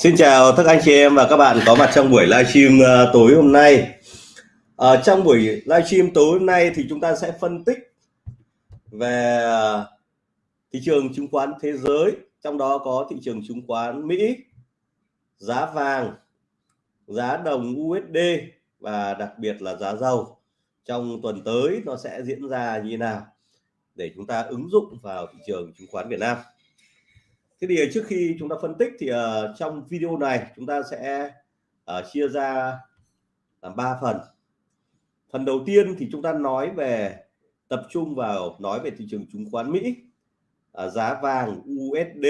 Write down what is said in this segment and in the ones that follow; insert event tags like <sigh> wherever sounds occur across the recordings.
Xin chào tất cả anh chị em và các bạn có mặt trong buổi livestream ờ, tối hôm nay. Ở trong buổi livestream tối hôm nay thì chúng ta sẽ phân tích về ờ, thị trường chứng khoán thế giới, trong đó có thị trường chứng khoán Mỹ, giá vàng, giá đồng USD và đặc biệt là giá dầu. Trong tuần tới nó sẽ diễn ra như thế nào để chúng ta ứng dụng vào thị trường chứng khoán Việt Nam thế thì ờ, trước khi chúng ta phân tích thì uh, trong video này chúng ta sẽ uh, chia ra làm ba phần. Phần đầu tiên thì chúng ta nói về tập trung vào nói về thị trường chứng khoán Mỹ uh, giá vàng USD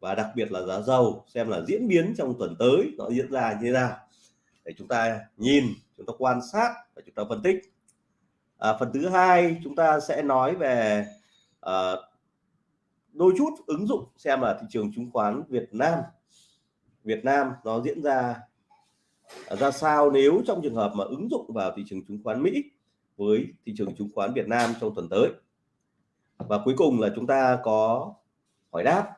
và đặc biệt là giá dầu xem là diễn biến trong tuần tới nó diễn ra như thế nào. Để chúng ta nhìn chúng ta quan sát và chúng ta phân tích. À, phần thứ hai chúng ta sẽ nói về uh, đôi chút ứng dụng xem là thị trường chứng khoán Việt Nam. Việt Nam nó diễn ra à, ra sao nếu trong trường hợp mà ứng dụng vào thị trường chứng khoán Mỹ với thị trường chứng khoán Việt Nam trong tuần tới? Và cuối cùng là chúng ta có hỏi đáp.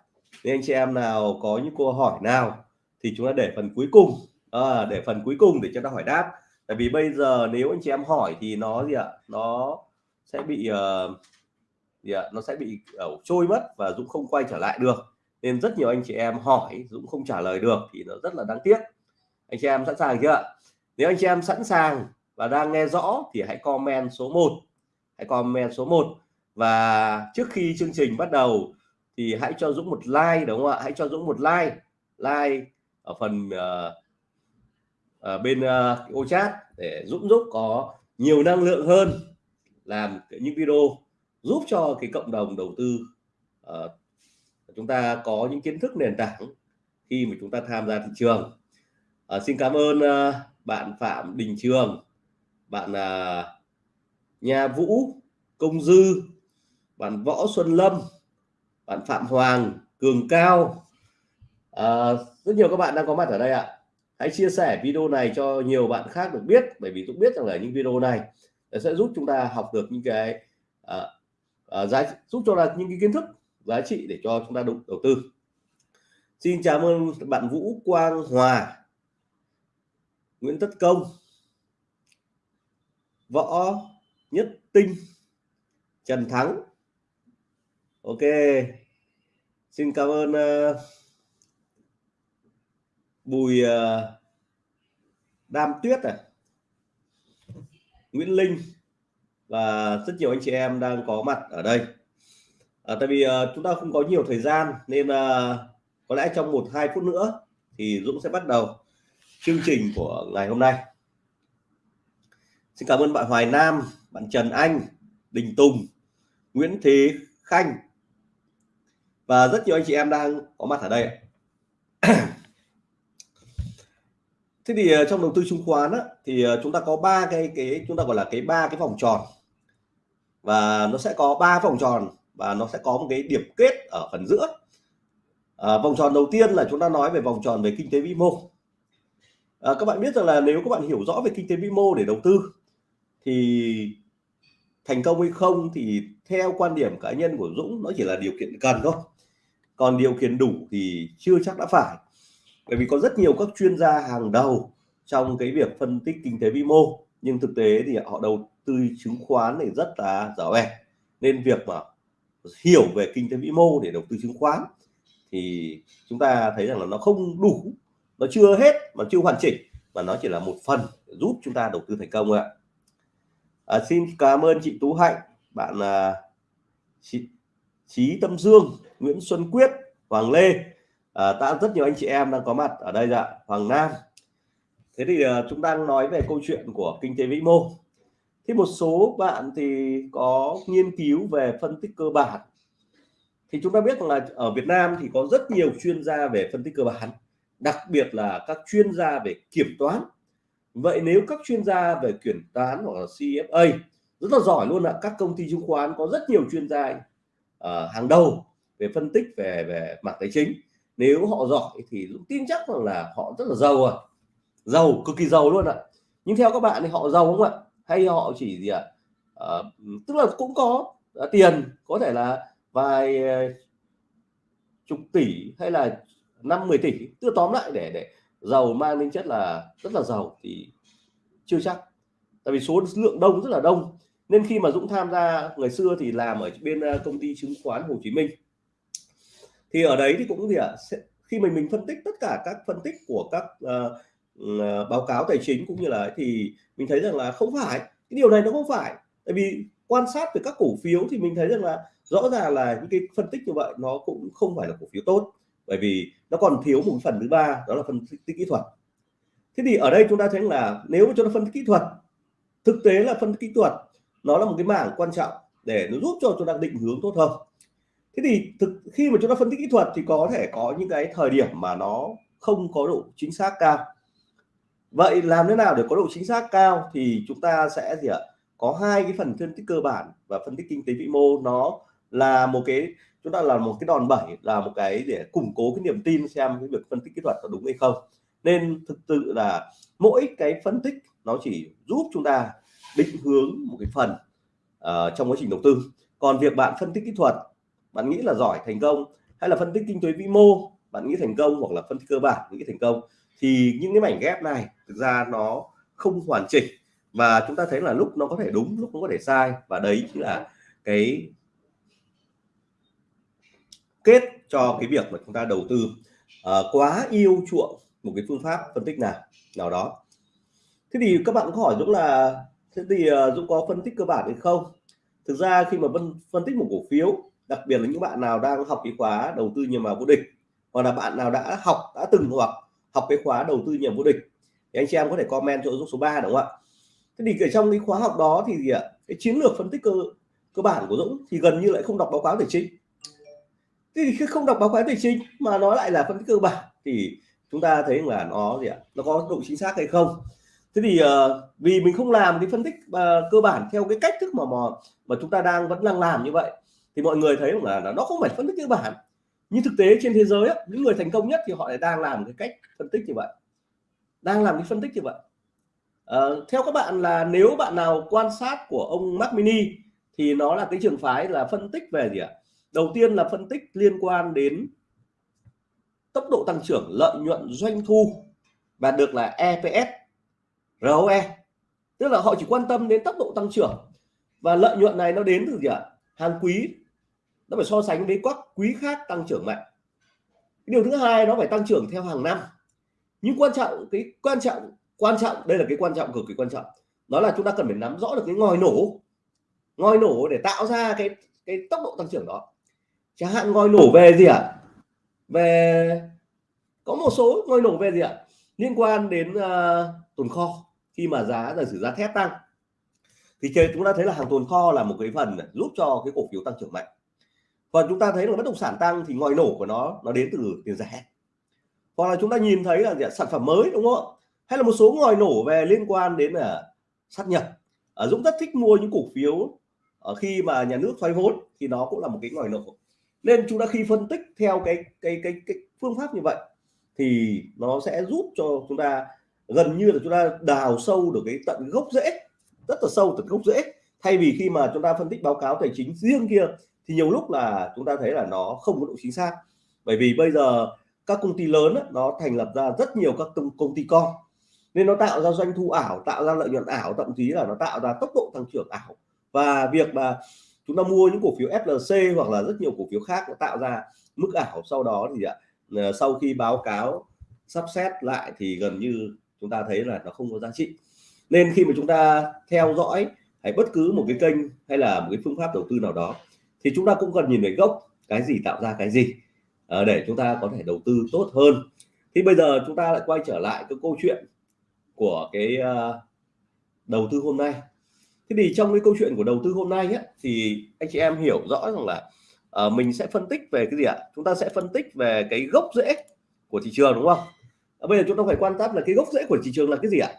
Nên anh chị em nào có những câu hỏi nào thì chúng ta để phần cuối cùng à, để phần cuối cùng để cho ta hỏi đáp. Tại vì bây giờ nếu anh chị em hỏi thì nó gì ạ? Nó sẽ bị uh, thì à, nó sẽ bị ẩu trôi mất và Dũng không quay trở lại được. Nên rất nhiều anh chị em hỏi Dũng không trả lời được thì nó rất là đáng tiếc. Anh chị em sẵn sàng chưa nếu anh chị em sẵn sàng và đang nghe rõ thì hãy comment số 1 hãy comment số 1 và trước khi chương trình bắt đầu thì hãy cho Dũng một like đúng không ạ? Hãy cho Dũng một like. Like ở phần uh, ở bên uh, ô chat để Dũng giúp có nhiều năng lượng hơn làm những video giúp cho cái cộng đồng đầu tư uh, chúng ta có những kiến thức nền tảng khi mà chúng ta tham gia thị trường. Uh, xin cảm ơn uh, bạn Phạm Đình Trường bạn uh, Nha Vũ Công Dư bạn Võ Xuân Lâm bạn Phạm Hoàng Cường Cao. À, rất nhiều các bạn đang có mặt ở đây ạ. Hãy chia sẻ video này cho nhiều bạn khác được biết bởi vì tôi biết rằng là những video này sẽ giúp chúng ta học được những cái uh, uh, giá giúp cho là những cái kiến thức giá trị để cho chúng ta đầu, đầu tư. Xin chào ơn bạn Vũ Quang Hòa Nguyễn Tất Công Võ Nhất Tinh Trần Thắng. Ok xin cảm ơn uh, Bùi uh, Đam Tuyết à Nguyễn Linh và rất nhiều anh chị em đang có mặt ở đây. À, tại vì uh, chúng ta không có nhiều thời gian nên uh, có lẽ trong một hai phút nữa thì Dũng sẽ bắt đầu chương trình của ngày hôm nay. Xin cảm ơn bạn Hoài Nam bạn Trần Anh Đình Tùng Nguyễn Thế Khanh và rất nhiều anh chị em đang có mặt ở đây thế thì à, trong đầu tư chứng khoán á, thì chúng ta có ba cái cái chúng ta gọi là cái ba cái vòng tròn và nó sẽ có ba vòng tròn và nó sẽ có một cái điểm kết ở phần giữa. À, vòng tròn đầu tiên là chúng ta nói về vòng tròn về kinh tế vĩ mô. À, các bạn biết rằng là nếu các bạn hiểu rõ về kinh tế vĩ mô để đầu tư thì thành công hay không thì theo quan điểm cá nhân của Dũng nó chỉ là điều kiện cần thôi. Còn điều kiện đủ thì chưa chắc đã phải. Bởi vì có rất nhiều các chuyên gia hàng đầu trong cái việc phân tích kinh tế vĩ mô nhưng thực tế thì họ đầu tư chứng khoán thì rất là dở bè. Nên việc mà hiểu về kinh tế vĩ mô để đầu tư chứng khoán thì chúng ta thấy rằng là nó không đủ nó chưa hết mà chưa hoàn chỉnh mà nó chỉ là một phần giúp chúng ta đầu tư thành công ạ. À, xin cảm ơn chị Tú Hạnh bạn à, chị Trí Tâm Dương Nguyễn Xuân Quyết Hoàng Lê. À, đã rất nhiều anh chị em đang có mặt ở đây ạ Hoàng Nam thế thì uh, chúng ta nói về câu chuyện của kinh tế vĩ mô. Thì một số bạn thì có nghiên cứu về phân tích cơ bản. Thì chúng ta biết rằng là ở Việt Nam thì có rất nhiều chuyên gia về phân tích cơ bản đặc biệt là các chuyên gia về kiểm toán. Vậy nếu các chuyên gia về kiểm toán hoặc là CFA rất là giỏi luôn ạ các công ty chứng khoán có rất nhiều chuyên gia uh, hàng đầu về phân tích về về mặt tài chính. Nếu họ giỏi thì tin chắc rằng là họ rất là giàu à giàu cực kỳ giàu luôn ạ. Nhưng theo các bạn thì họ giàu không ạ? Hay họ chỉ gì ạ? À, tức là cũng có à, tiền có thể là vài ờ, chục tỷ hay là năm 10 tỷ. Tức tóm lại để để giàu mang tính chất là rất là giàu thì chưa chắc. Tại vì số lượng đông rất là đông. Nên khi mà Dũng tham gia ngày xưa thì làm ở bên công ty chứng khoán Hồ Chí Minh. Thì ở đấy thì cũng gì ạ? À, khi mình mình phân tích tất cả các phân tích của các uh, À, báo cáo tài chính cũng như là thì mình thấy rằng là không phải. Cái điều này nó không phải. Tại vì quan sát về các cổ phiếu thì mình thấy rằng là rõ ràng là những cái phân tích như vậy nó cũng không phải là cổ phiếu tốt. Bởi vì nó còn thiếu một phần thứ ba, đó là phân tích kỹ thuật. Thế thì ở đây chúng ta thấy là nếu mà chúng ta phân tích kỹ thuật, thực tế là phân tích kỹ thuật, nó là một cái mảng quan trọng để nó giúp cho chúng ta định hướng tốt hơn. Thế thì thực, khi mà chúng ta phân tích kỹ thuật thì có thể có những cái thời điểm mà nó không có độ chính xác cao vậy làm thế nào để có độ chính xác cao thì chúng ta sẽ gì ạ? Có hai cái phần phân tích cơ bản và phân tích kinh tế vĩ mô. Nó là một cái chúng ta là một cái đòn bẩy là một cái để củng cố cái niềm tin xem cái việc phân tích kỹ thuật có đúng hay không. Nên thực sự là mỗi cái phân tích nó chỉ giúp chúng ta định hướng một cái phần uh, trong quá trình đầu tư. Còn việc bạn phân tích kỹ thuật bạn nghĩ là giỏi thành công hay là phân tích kinh tế vĩ mô bạn nghĩ thành công hoặc là phân tích cơ bản nghĩ thành công thì những cái mảnh ghép này thực ra nó không hoàn chỉnh. Và chúng ta thấy là lúc nó có thể đúng lúc nó có thể sai. Và đấy chính là cái kết cho cái việc mà chúng ta đầu tư uh, quá yêu chuộng một cái phương pháp phân tích nào nào đó. Thế thì các bạn có hỏi Dũng là thế thì uh, Dũng có phân tích cơ bản hay không? Thực ra khi mà phân phân tích một cổ phiếu đặc biệt là những bạn nào đang học cái khóa đầu tư nhiều mà vô địch hoặc là bạn nào đã học đã từng hoặc học cái khóa đầu tư nhiều vô địch thì anh chị em có thể comment chỗ Dũng số 3 đúng không ạ? Thế thì ở trong cái khóa học đó thì gì ạ? Cái chiến lược phân tích cơ cơ bản của Dũng thì gần như lại không đọc báo cáo tài chính thì khi không đọc báo cáo tài chính mà nó lại là phân tích cơ bản thì chúng ta thấy là nó gì ạ? Nó có độ chính xác hay không? Thế thì uh, vì mình không làm cái phân tích uh, cơ bản theo cái cách thức mà mà mà chúng ta đang vẫn đang làm như vậy thì mọi người thấy là, là nó không phải phân tích cơ bản. Nhưng thực tế trên thế giới á những người thành công nhất thì họ lại đang làm cái cách phân tích như vậy đang làm cái phân tích như vậy. À, theo các bạn là nếu bạn nào quan sát của ông Mac Mini thì nó là cái trường phái là phân tích về gì ạ? Đầu tiên là phân tích liên quan đến tốc độ tăng trưởng lợi nhuận doanh thu và được là EPS ROE tức là họ chỉ quan tâm đến tốc độ tăng trưởng và lợi nhuận này nó đến từ gì ạ? Hàng quý. Nó phải so sánh với các quý khác tăng trưởng mạnh. Điều thứ hai nó phải tăng trưởng theo hàng năm nhưng quan trọng cái quan trọng quan trọng đây là cái quan trọng cực kỳ quan trọng. Đó là chúng ta cần phải nắm rõ được cái ngòi nổ. Ngòi nổ để tạo ra cái cái tốc độ tăng trưởng đó. Chẳng hạn ngòi nổ về gì ạ? À? về có một số ngòi nổ về gì ạ? À? liên quan đến uh, tồn kho. Khi mà giá giả sử giá thép tăng thì chúng ta thấy là hàng tồn kho là một cái phần giúp cho cái cổ phiếu tăng trưởng mạnh. Còn chúng ta thấy là bất động sản tăng thì ngòi nổ của nó nó đến từ tiền rẻ hoặc là chúng ta nhìn thấy là gì? sản phẩm mới, đúng không hay là một số ngòi nổ về liên quan đến là sát nhập. Ở Dũng rất thích mua những cổ phiếu ở khi mà nhà nước thoái vốn thì nó cũng là một cái ngòi nổ. Nên chúng ta khi phân tích theo cái cái cái cái phương pháp như vậy thì nó sẽ giúp cho chúng ta gần như là chúng ta đào sâu được cái tận gốc rễ, rất là sâu tận gốc rễ. Thay vì khi mà chúng ta phân tích báo cáo tài chính riêng kia thì nhiều lúc là chúng ta thấy là nó không có độ chính xác. Bởi vì bây giờ các công ty lớn nó thành lập ra rất nhiều các công ty con. Nên nó tạo ra doanh thu ảo, tạo ra lợi nhuận ảo, thậm chí là nó tạo ra tốc độ tăng trưởng ảo. Và việc mà chúng ta mua những cổ phiếu FLC hoặc là rất nhiều cổ phiếu khác nó tạo ra mức ảo sau đó thì ạ ờ, sau khi báo cáo, sắp xếp lại thì gần như chúng ta thấy là nó không có giá trị. Nên khi mà chúng ta theo dõi hay bất cứ một cái kênh hay là một cái phương pháp đầu tư nào đó, thì chúng ta cũng cần nhìn về gốc, cái gì tạo ra cái gì. Ờ, để chúng ta có thể đầu tư tốt hơn. Thì bây giờ chúng ta lại quay trở lại cái câu chuyện của cái ờ, đầu tư hôm nay. Thế thì trong cái câu chuyện của đầu tư hôm nay ấy, thì anh chị em hiểu rõ rằng là uh, mình sẽ phân tích về cái gì ạ? Chúng ta sẽ phân tích về cái gốc rễ của thị trường đúng không? À, bây giờ chúng ta phải quan sát là cái gốc rễ của thị trường là cái gì ạ?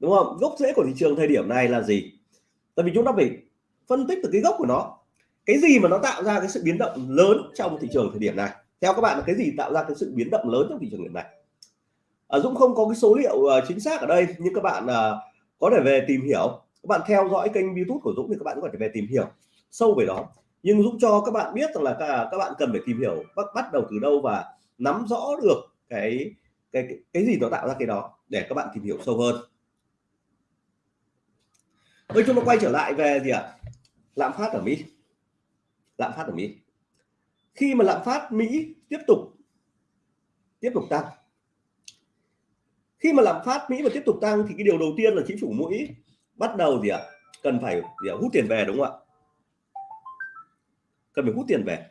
Đúng không? Gốc rễ của thị trường thời điểm này là gì? Tại vì chúng ta phải phân tích từ cái gốc của nó cái gì mà nó tạo ra cái sự biến động lớn trong thị trường thời điểm này? Theo các bạn là cái gì tạo ra cái sự biến động lớn trong thị trường hiện nay à, Dũng không có cái số liệu uh, chính xác ở đây nhưng các bạn uh, có thể về tìm hiểu. Các bạn theo dõi kênh YouTube của Dũng thì các bạn có thể về tìm hiểu sâu về đó. Nhưng Dũng cho các bạn biết rằng là các, à, các bạn cần phải tìm hiểu bắt bắt đầu từ đâu và nắm rõ được cái cái cái, cái gì nó tạo ra cái đó để các bạn tìm hiểu sâu hơn. Bây chúng ta quay trở lại về gì ạ? Lạm phát ở Mỹ lạm phát ở Mỹ. Khi mà lạm phát Mỹ tiếp tục tiếp tục tăng, khi mà lạm phát Mỹ mà tiếp tục tăng thì cái điều đầu tiên là chính phủ Mỹ bắt đầu gì ạ? Cần phải gì ạ? hút tiền về đúng không ạ? Cần phải hút tiền về.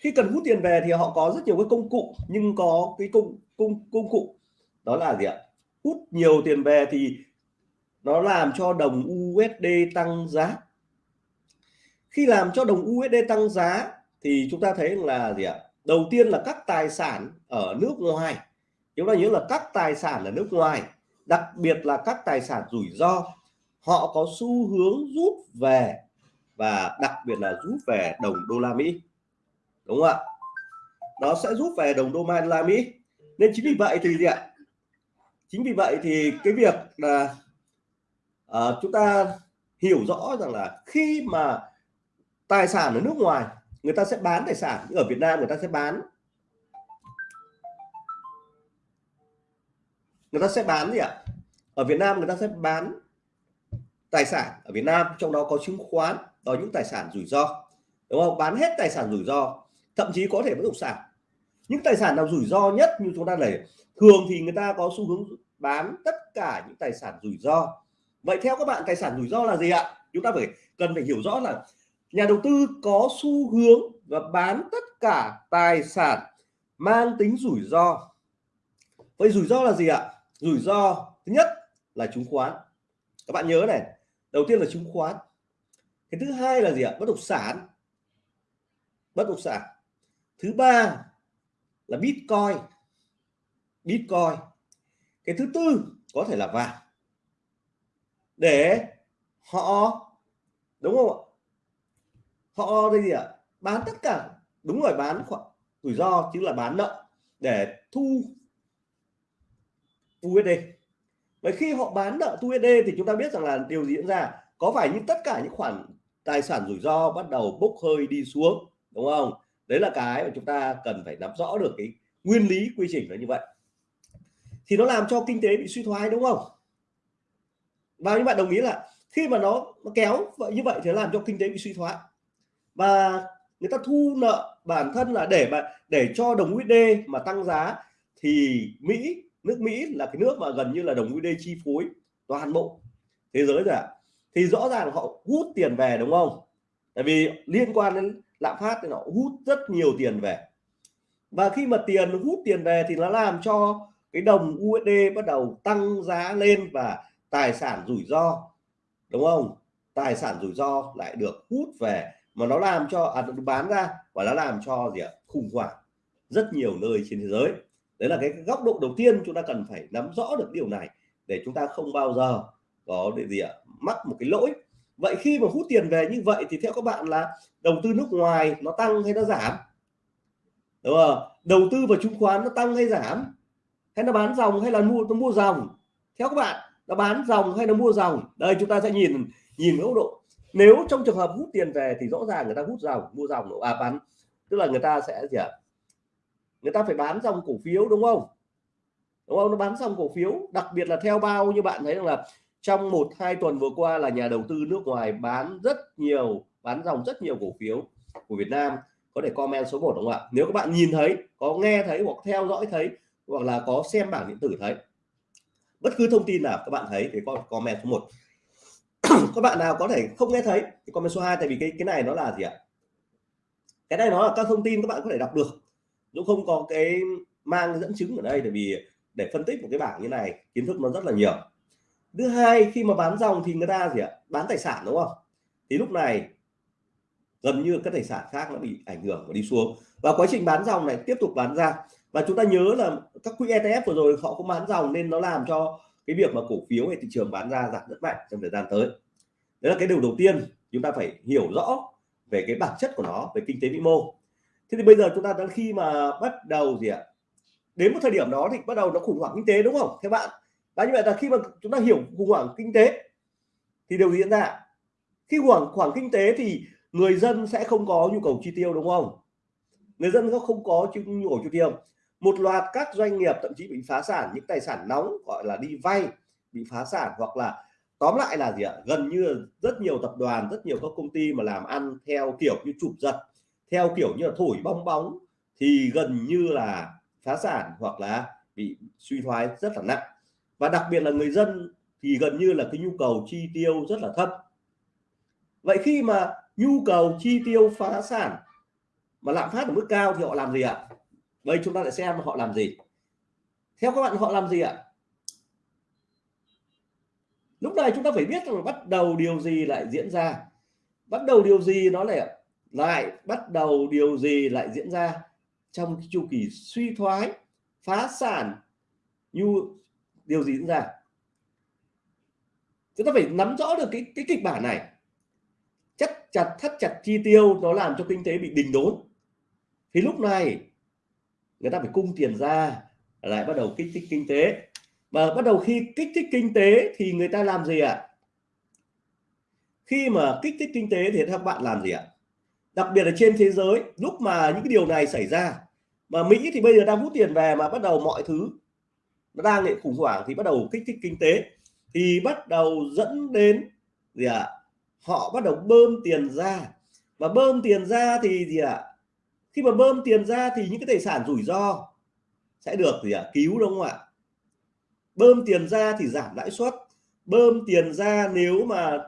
Khi cần hút tiền về thì họ có rất nhiều cái công cụ, nhưng có cái công công công cụ, đó là gì ạ? Hút nhiều tiền về thì nó làm cho đồng USD tăng giá khi làm cho đồng USD tăng giá thì chúng ta thấy là gì ạ? Đầu tiên là các tài sản ở nước ngoài. Chúng ta nhớ là các tài sản ở nước ngoài đặc biệt là các tài sản rủi ro họ có xu hướng rút về và đặc biệt là rút về đồng đô la Mỹ. Đúng không ạ? Nó sẽ rút về đồng đô la Mỹ. Nên chính vì vậy thì gì ạ? Chính vì vậy thì cái việc là uh, chúng ta hiểu rõ rằng là khi mà tài sản ở nước ngoài, người ta sẽ bán tài sản. Ở Việt Nam người ta sẽ bán. Người ta sẽ bán gì ạ? Ở Việt Nam người ta sẽ bán tài sản. Ở Việt Nam trong đó có chứng khoán, đó những tài sản rủi ro. Đúng không? Bán hết tài sản rủi ro, thậm chí có thể bất động sản. Những tài sản nào rủi ro nhất như chúng ta này thường thì người ta có xu hướng bán tất cả những tài sản rủi ro. Vậy theo các bạn, tài sản rủi ro là gì ạ? Chúng ta phải cần phải hiểu rõ là nhà đầu tư có xu hướng và bán tất cả tài sản mang tính rủi ro. Vậy rủi ro là gì ạ? Rủi ro thứ nhất là chứng khoán. Các bạn nhớ này, đầu tiên là chứng khoán. Cái thứ hai là gì ạ? Bất động sản. Bất động sản. Thứ ba là bitcoin. Bitcoin. Cái thứ tư có thể là vàng. Để họ, đúng không ạ? Họ đây gì ạ? Bán tất cả. Đúng rồi bán khoản rủi ro chứ là bán nợ để thu USD vậy khi họ bán nợ USD thì chúng ta biết rằng là điều gì diễn ra? Có phải như tất cả những khoản tài sản rủi ro bắt đầu bốc hơi đi xuống đúng không? Đấy là cái mà chúng ta cần phải nắm rõ được cái nguyên lý quy trình là như vậy. Thì nó làm cho kinh tế bị suy thoái đúng không? Và như bạn đồng ý là khi mà nó, nó kéo vậy như vậy thì làm cho kinh tế bị suy thoái và người ta thu nợ bản thân là để mà để cho đồng USD mà tăng giá, thì Mỹ, nước Mỹ là cái nước mà gần như là đồng USD chi phối toàn bộ thế giới rồi ạ. Thì rõ ràng họ hút tiền về, đúng không? Tại vì liên quan đến lạm phát thì nó hút rất nhiều tiền về. Và khi mà tiền hút tiền về thì nó làm cho cái đồng USD bắt đầu tăng giá lên và tài sản rủi ro, đúng không? Tài sản rủi ro lại được hút về mà nó làm cho à, bán ra và nó làm cho gì ạ? Khủng hoảng rất nhiều nơi trên thế giới. Đấy là cái góc độ đầu tiên chúng ta cần phải nắm rõ được điều này để chúng ta không bao giờ có để gì ạ? Mắc một cái lỗi. Vậy khi mà hút tiền về như vậy thì theo các bạn là đầu tư nước ngoài nó tăng hay nó giảm? Đúng không? Đầu tư vào chứng khoán nó tăng hay giảm? Hay nó bán dòng hay là mua nó mua dòng? Theo các bạn nó bán dòng hay nó mua dòng? Đây chúng ta sẽ nhìn nhìn góc độ nếu trong trường hợp hút tiền về thì rõ ràng người ta hút dòng, mua dòng à bán, tức là người ta sẽ gì ạ? Người ta phải bán dòng cổ phiếu, đúng không? Đúng không? Nó bán xong cổ phiếu, đặc biệt là theo bao như bạn thấy rằng là trong một, hai tuần vừa qua là nhà đầu tư nước ngoài bán rất nhiều, bán dòng rất nhiều cổ phiếu của Việt Nam. Có thể comment số 1 đúng không ạ? Nếu các bạn nhìn thấy, có nghe thấy hoặc theo dõi thấy, hoặc là có xem bảng điện tử thấy, bất cứ thông tin nào các bạn thấy thì có comment số 1 <coughs> các bạn nào có thể không nghe thấy? Thì comment số 2 tại vì cái cái này nó là gì ạ? Cái này nó là các thông tin các bạn có thể đọc được. Dũng không có cái mang dẫn chứng ở đây, tại vì để phân tích một cái bảng như này, kiến thức nó rất là nhiều. Thứ hai, khi mà bán dòng thì người ta gì ạ? Bán tài sản, đúng không? Thì lúc này gần như các tài sản khác nó bị ảnh hưởng và đi xuống. Và quá trình bán dòng này tiếp tục bán ra. Và chúng ta nhớ là các quỹ ETF vừa rồi họ cũng bán dòng nên nó làm cho cái việc mà cổ phiếu hay thị trường bán ra giảm rất mạnh trong thời gian tới. Đấy là cái điều đầu tiên chúng ta phải hiểu rõ về cái bản chất của nó, về kinh tế vĩ mô. Thế thì bây giờ chúng ta đang khi mà bắt đầu gì ạ? Đến một thời điểm đó thì bắt đầu nó khủng hoảng kinh tế đúng không? Theo bạn và như vậy là khi mà chúng ta hiểu khủng hoảng kinh tế thì điều gì diễn ra khi khủng hoảng kinh tế thì người dân sẽ không có nhu cầu chi tiêu đúng không? Người dân nó không có nhu cầu chi tiêu một loạt các doanh nghiệp thậm chí bị phá sản, những tài sản nóng, gọi là đi vay, bị phá sản hoặc là, tóm lại là gì ạ? Gần như rất nhiều tập đoàn, rất nhiều các công ty mà làm ăn theo kiểu như chụp giật, theo kiểu như là thổi bong bóng thì gần như là phá sản hoặc là bị suy thoái rất là nặng. Và đặc biệt là người dân thì gần như là cái nhu cầu chi tiêu rất là thấp. Vậy khi mà nhu cầu chi tiêu phá sản mà lạm phát ở mức cao thì họ làm gì ạ? Đây chúng ta lại xem họ làm gì. Theo các bạn, họ làm gì ạ? Lúc này chúng ta phải biết rằng bắt đầu điều gì lại diễn ra. Bắt đầu điều gì nó lại lại bắt đầu điều gì lại diễn ra trong chu kỳ suy thoái, phá sản như điều gì diễn ra? Chúng ta phải nắm rõ được cái cái kịch bản này. Chắc chặt thắt chặt chi tiêu nó làm cho kinh tế bị đình đốn. Thì lúc này người ta phải cung tiền ra, lại bắt đầu kích thích kinh tế. Và bắt đầu khi kích thích kinh tế thì người ta làm gì ạ? Khi mà kích thích kinh tế thì các bạn làm gì ạ? Đặc biệt là trên thế giới, lúc mà những cái điều này xảy ra, mà Mỹ thì bây giờ đang hút tiền về mà bắt đầu mọi thứ nó đang bị khủng hoảng thì bắt đầu kích thích kinh tế, thì bắt đầu dẫn đến gì ạ? Họ bắt đầu bơm tiền ra. Và bơm tiền ra thì gì ạ? Khi mà bơm tiền ra thì những cái tài sản rủi ro sẽ được gì ạ? Cứu đúng không ạ? Bơm tiền ra thì giảm lãi suất. Bơm tiền ra nếu mà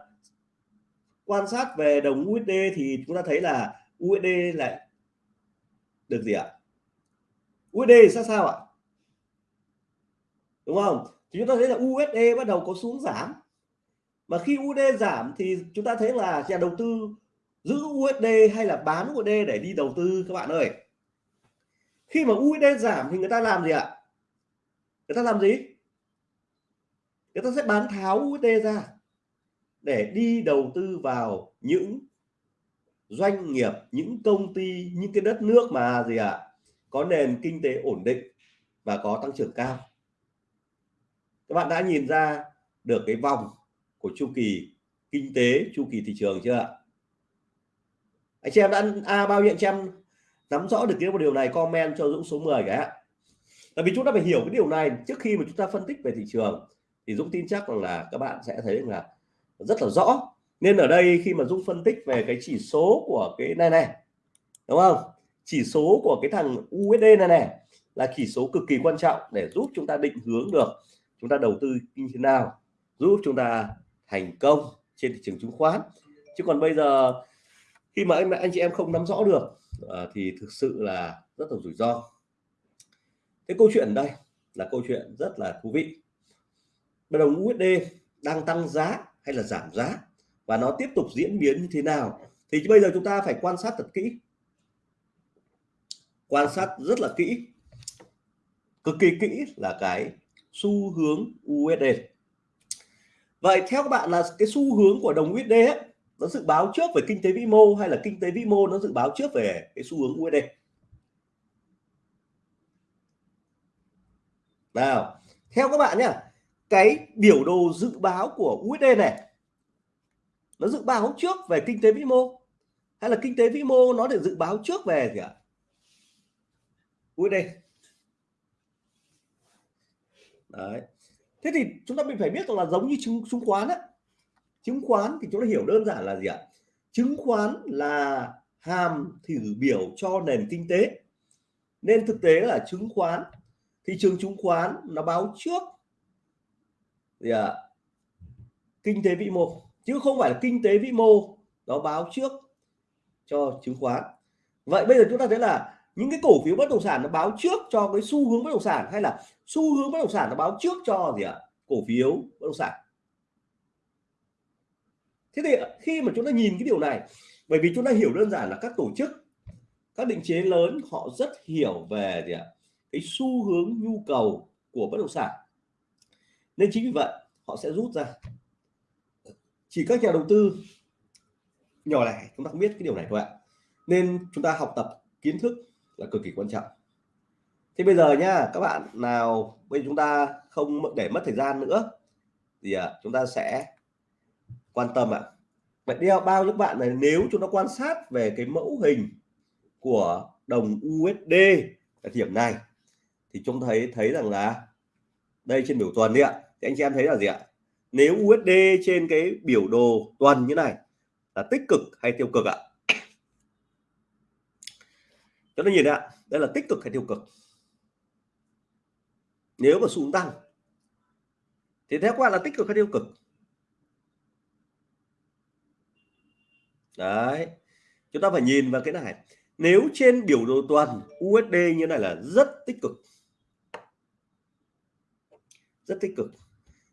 quan sát về đồng USD thì chúng ta thấy là USD lại được gì ạ? USD sao sao ạ? Đúng không? Thì chúng ta thấy là USD bắt đầu có xuống giảm. Mà khi USD giảm thì chúng ta thấy là nhà đầu tư giữ USD hay là bán USD để đi đầu tư các bạn ơi? Khi mà USD giảm thì người ta làm gì ạ? Người ta làm gì? Người ta sẽ bán tháo USD ra để đi đầu tư vào những doanh nghiệp, những công ty, những cái đất nước mà gì ạ? Có nền kinh tế ổn định và có tăng trưởng cao. Các bạn đã nhìn ra được cái vòng của chu kỳ kinh tế, chu kỳ thị trường chưa ạ? Anh chị em đã à, bao nhiêu anh chị em nắm rõ được cái một điều này comment cho Dũng số 10 cái ạ tại vì chúng ta phải hiểu cái điều này trước khi mà chúng ta phân tích về thị trường thì Dũng tin chắc rằng là các bạn sẽ thấy là rất là rõ. Nên ở đây khi mà Dũng phân tích về cái chỉ số của cái này này đúng không? Chỉ số của cái thằng USD này này là chỉ số cực kỳ quan trọng để giúp chúng ta định hướng được chúng ta đầu tư như thế nào giúp chúng ta thành công trên thị trường chứng khoán. Chứ còn bây giờ khi mà anh anh chị em không nắm rõ được uh, thì thực sự là rất là rủi ro. Cái câu chuyện đây là câu chuyện rất là thú vị. Đồng USD đang tăng giá hay là giảm giá và nó tiếp tục diễn biến như thế nào? Thì bây giờ chúng ta phải quan sát thật kỹ. Quan sát rất là kỹ. Cực kỳ kỹ là cái xu hướng USD vậy theo các bạn là cái xu hướng của đồng USD ấy, nó dự báo trước về kinh tế vĩ mô hay là kinh tế vĩ mô nó dự báo trước về cái xu hướng USD nào, theo các bạn nhé cái biểu đồ dự báo của USD này, nó dự báo trước về kinh tế vĩ mô hay là kinh tế vĩ mô nó để dự báo trước về gì ạ? USD đấy. Thế thì chúng ta mình phải biết rằng là giống như chứng chứng khoán á chứng khoán thì chúng ta hiểu đơn giản là gì ạ? Chứng khoán là hàm thử biểu cho nền kinh tế. Nên thực tế là chứng khoán, thị trường chứng khoán nó báo trước gì ạ? Kinh tế vĩ mô. Chứ không phải là kinh tế vĩ mô, nó báo trước cho chứng khoán. Vậy bây giờ chúng ta thấy là những cái cổ phiếu bất động sản nó báo trước cho cái xu hướng bất động sản hay là xu hướng bất động sản nó báo trước cho gì ạ? Cổ phiếu bất động sản thế thì khi mà chúng ta nhìn cái điều này bởi vì chúng ta hiểu đơn giản là các tổ chức các định chế lớn họ rất hiểu về gì ạ? Cái xu hướng nhu cầu của bất động sản. Nên chính vì vậy họ sẽ rút ra. Chỉ các nhà đầu tư nhỏ lẻ chúng ta không biết cái điều này thôi ạ. Nên chúng ta học tập kiến thức là cực kỳ quan trọng. Thế bây giờ nha các bạn nào bây giờ chúng ta không để mất thời gian nữa thì à, chúng ta sẽ quan tâm ạ. Vậy đeo bao nhiêu bạn này nếu chúng ta quan sát về cái mẫu hình của đồng USD ở điểm này, thì chúng thấy thấy rằng là đây trên biểu tuần đi ạ. Thì anh chị em thấy là gì ạ? Nếu USD trên cái biểu đồ tuần như này là tích cực hay tiêu cực ạ? Cho nên nhìn ạ, đây là tích cực hay tiêu cực? Nếu mà xuống tăng, thì theo các bạn là tích cực hay tiêu cực? Đấy. Chúng ta phải nhìn vào cái này. Nếu trên biểu đồ tuần USD như này là rất tích cực. Rất tích cực.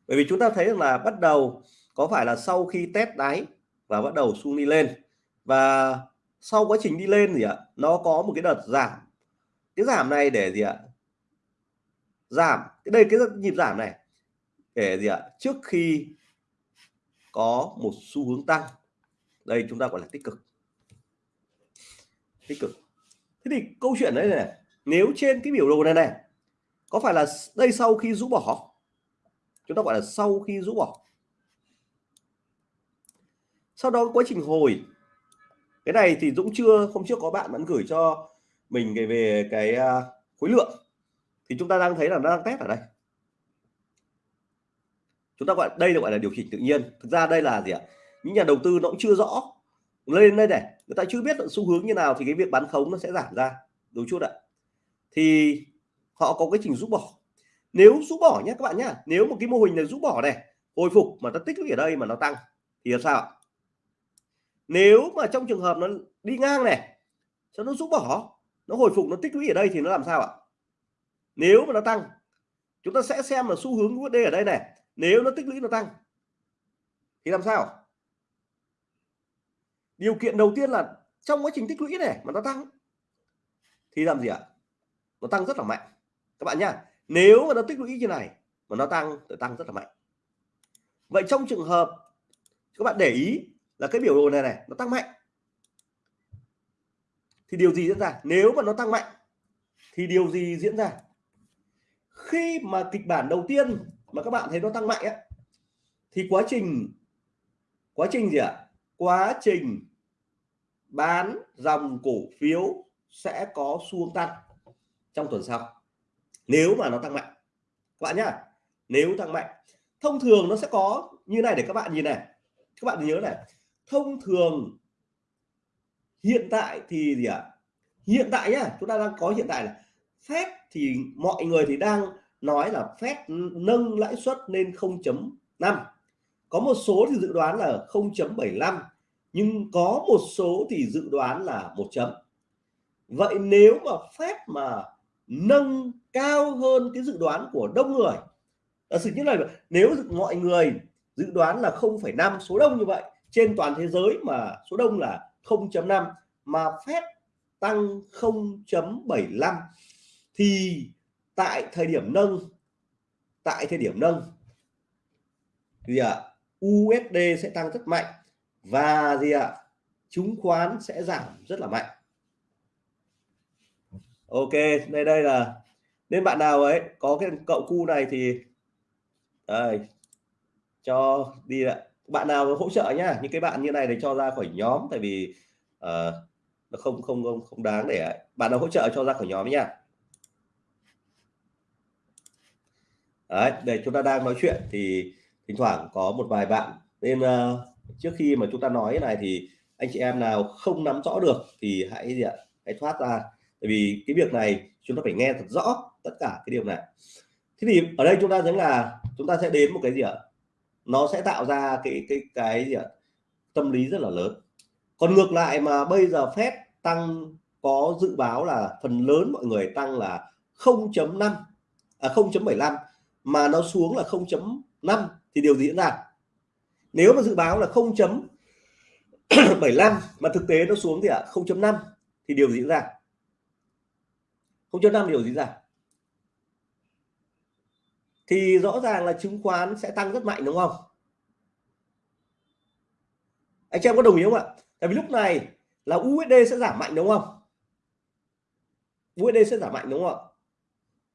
Bởi vì chúng ta thấy rằng là bắt đầu có phải là sau khi test đáy và bắt đầu xuống đi lên. Và sau quá trình đi lên gì ạ? Nó có một cái đợt giảm. Cái giảm này để gì ạ? Giảm. Cái đây, cái nhịp giảm này để gì ạ? Trước khi có một xu hướng tăng đây chúng ta gọi là tích cực. Tích cực. Thế thì câu chuyện đấy này, nếu trên cái biểu đồ này này, có phải là đây sau khi rũ bỏ? Chúng ta gọi là sau khi rũ bỏ. Sau đó quá trình hồi. Cái này thì Dũng chưa, hôm trước có bạn vẫn gửi cho mình về về cái à, khối lượng. Thì chúng ta đang thấy là nó đang test ở đây. Chúng ta gọi, đây là gọi là điều chỉnh tự nhiên. Thực ra đây là gì ạ? Những nhà đầu tư nó cũng chưa rõ. Lên đây này, người ta chưa biết xu hướng như nào thì cái việc bán khống nó sẽ giảm ra đúng chút ạ. Thì họ có cái trình rút bỏ. Nếu rút bỏ nhé các bạn nhá, nếu một cái mô hình này rút bỏ này, hồi phục mà ta tích lũy ở đây mà nó tăng thì làm sao ạ? Nếu mà trong trường hợp nó đi ngang này, cho nó rút bỏ, nó hồi phục, nó tích lũy ở đây thì nó làm sao ạ? Nếu mà nó tăng, chúng ta sẽ xem là xu hướng USD ở đây này. Nếu nó tích lũy nó tăng thì làm sao? Điều kiện đầu tiên là trong quá trình tích lũy này mà nó tăng thì làm gì ạ? Nó tăng rất là mạnh. Các bạn nhá nếu mà nó tích lũy như này mà nó tăng thì tăng rất là mạnh. Vậy trong trường hợp các bạn để ý là cái biểu đồ này này nó tăng mạnh. Thì điều gì diễn ra? Nếu mà nó tăng mạnh thì điều gì diễn ra? Khi mà kịch bản đầu tiên mà các bạn thấy nó tăng mạnh ấy, thì quá trình quá trình gì ạ? Quá trình bán dòng cổ phiếu sẽ có xu tăng trong tuần sau. Nếu mà nó tăng mạnh, các bạn nhá, nếu tăng mạnh, thông thường nó sẽ có như này để các bạn nhìn này. Các bạn nhớ này, thông thường hiện tại thì gì ạ? À? hiện tại nhá, chúng ta đang có hiện tại là phép thì mọi người thì đang nói là phép nâng lãi suất lên 0.5 có một số thì dự đoán là 0.75 nhưng có một số thì dự đoán là một chấm. Vậy nếu mà phép mà nâng cao hơn cái dự đoán của đông người là sự như này nếu mọi người dự đoán là 0,5 số đông như vậy trên toàn thế giới mà số đông là 0.5 mà phép tăng 0.75 thì tại thời điểm nâng tại thời điểm nâng thì à, USD sẽ tăng rất mạnh và gì ạ? À, chứng khoán sẽ giảm rất là mạnh. Ok đây đây là nên bạn nào ấy có cái cậu cu này thì đây cho đi ạ. Bạn nào hỗ trợ nhá những cái bạn như này để cho ra khỏi nhóm tại vì uh, nó không không không không đáng để bạn nào hỗ trợ cho ra khỏi nhóm nha Đấy, để chúng ta đang nói chuyện thì thỉnh thoảng có một vài bạn nên uh, ờ, trước khi mà chúng ta nói này thì anh chị em nào không nắm rõ được thì hãy gì ạ? Hãy thoát ra. Tại vì cái việc này chúng ta phải nghe thật rõ tất cả cái điều này. Thế thì ở đây chúng ta thấy là chúng ta sẽ đến một cái gì ạ? Nó sẽ tạo ra cái cái cái gì ạ? Tâm lý rất là lớn. Còn ngược lại mà bây giờ phép tăng có dự báo là phần lớn mọi người tăng là 0.5 à 0.75 mà nó xuống là 0.5 thì điều gì diễn ra? Nếu mà dự báo là 0.75 mà thực tế nó xuống thì ạ à, 0.5 thì điều gì diễn ra? 0.5 điều gì diễn ra? Thì rõ ràng là chứng khoán sẽ tăng rất mạnh đúng không? Anh chị em có đồng ý không ạ? Tại vì lúc này là USD sẽ giảm mạnh đúng không? USD sẽ giảm mạnh đúng không ạ?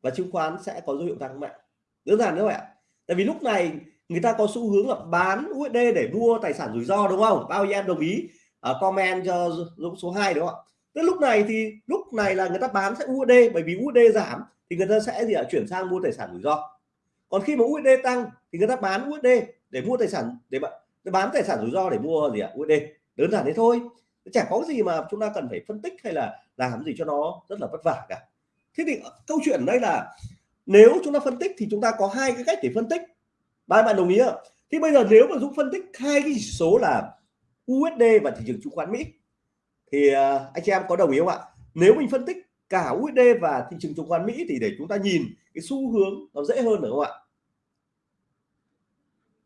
Và chứng khoán sẽ có dấu hiệu tăng mạnh. Đơn giản như vậy ạ. Tại vì lúc này người ta có xu hướng là bán USD để mua tài sản rủi ro đúng không? Bao nhiêu em đồng ý? Uh, comment cho Dũng số 2 đúng không ạ? Thế lúc này thì lúc này là người ta bán sẽ USD bởi vì USD giảm thì người ta sẽ gì ạ? Chuyển sang mua tài sản rủi ro. Còn khi mà USD tăng thì người ta bán USD để mua tài sản để bán tài sản rủi ro để mua gì ạ? USD đơn giản thế thôi. Chẳng có gì mà chúng ta cần phải phân tích hay là làm gì cho nó rất là vất vả cả. Thế thì ờ, câu chuyện đây là nếu chúng ta phân tích thì chúng ta có hai cái cách để phân tích ba bạn đồng ý không thì bây giờ nếu mà Dũng phân tích hai cái chỉ số là USD và thị trường chứng khoán Mỹ, thì à, anh chị em có đồng ý không ạ? Nếu mình phân tích cả USD và thị trường chứng khoán Mỹ thì để chúng ta nhìn cái xu hướng nó dễ hơn được không ạ?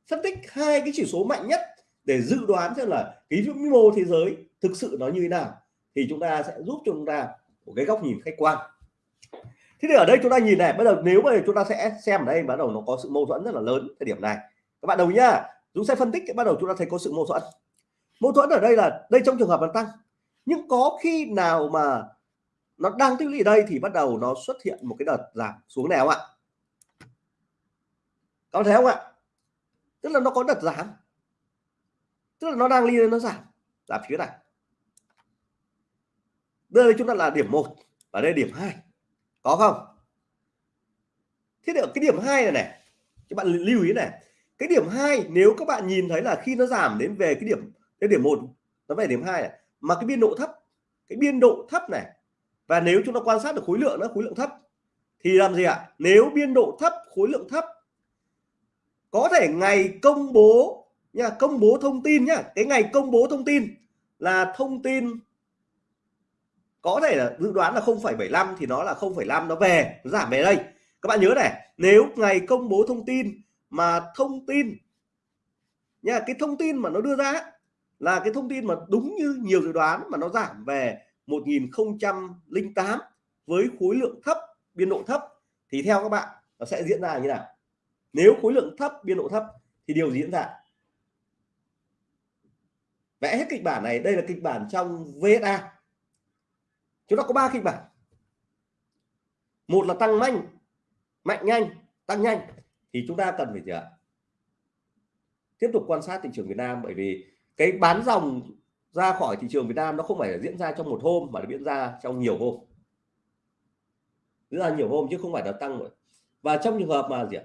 Phân tích hai cái chỉ số mạnh nhất để dự đoán xem là cái vĩ mô thế giới thực sự nó như thế nào thì chúng ta sẽ giúp cho chúng ta một cái góc nhìn khách quan thế thì ở đây chúng ta nhìn này bắt đầu nếu mà chúng ta sẽ xem ở đây, bắt đầu nó có sự mâu thuẫn rất là lớn thời điểm này. Các bạn đồng ý nhá? Chúng sẽ phân tích, bắt đầu chúng ta thấy có sự mâu thuẫn. Mâu thuẫn ở đây là, đây trong trường hợp nó tăng. Nhưng có khi nào mà nó đang tích lũy đây thì bắt đầu nó xuất hiện một cái đợt giảm xuống này không ạ? Có thấy không ạ? Tức là nó có đợt giảm. Tức là nó đang đi lên, nó giảm. Giảm phía này. Đây chúng ta là điểm một và đây điểm hai có không? Thế được cái điểm hai này này, các bạn lưu ý này. Cái điểm hai, nếu các bạn nhìn thấy là khi nó giảm đến về cái điểm cái điểm một, nó về điểm hai này, mà cái biên độ thấp, cái biên độ thấp này, và nếu chúng ta quan sát được khối lượng nó khối lượng thấp, thì làm gì ạ? Nếu biên độ thấp, khối lượng thấp, có thể ngày công bố nha, công bố thông tin nhá. Cái ngày công bố thông tin là thông tin có thể là dự đoán là 0,75 thì nó là 0,5 nó về nó giảm về đây. Các bạn nhớ này nếu ngày công bố thông tin mà thông tin nha cái thông tin mà nó đưa ra là cái thông tin mà đúng như nhiều dự đoán mà nó giảm về 1008 với khối lượng thấp biên độ thấp thì theo các bạn nó sẽ diễn ra như nào? Nếu khối lượng thấp biên độ thấp thì điều gì diễn ra? Vẽ hết kịch bản này. Đây là kịch bản trong VSA chúng ta có ba kịch bản. Một là tăng mạnh mạnh nhanh, tăng nhanh, thì chúng ta cần phải gì ạ? Tiếp tục quan sát thị trường Việt Nam, bởi vì cái bán dòng ra khỏi thị trường Việt Nam nó không phải là diễn ra trong một hôm, mà nó diễn ra trong nhiều hôm. Diễn ra nhiều hôm chứ không phải là tăng rồi. Và trong trường hợp mà gì ạ?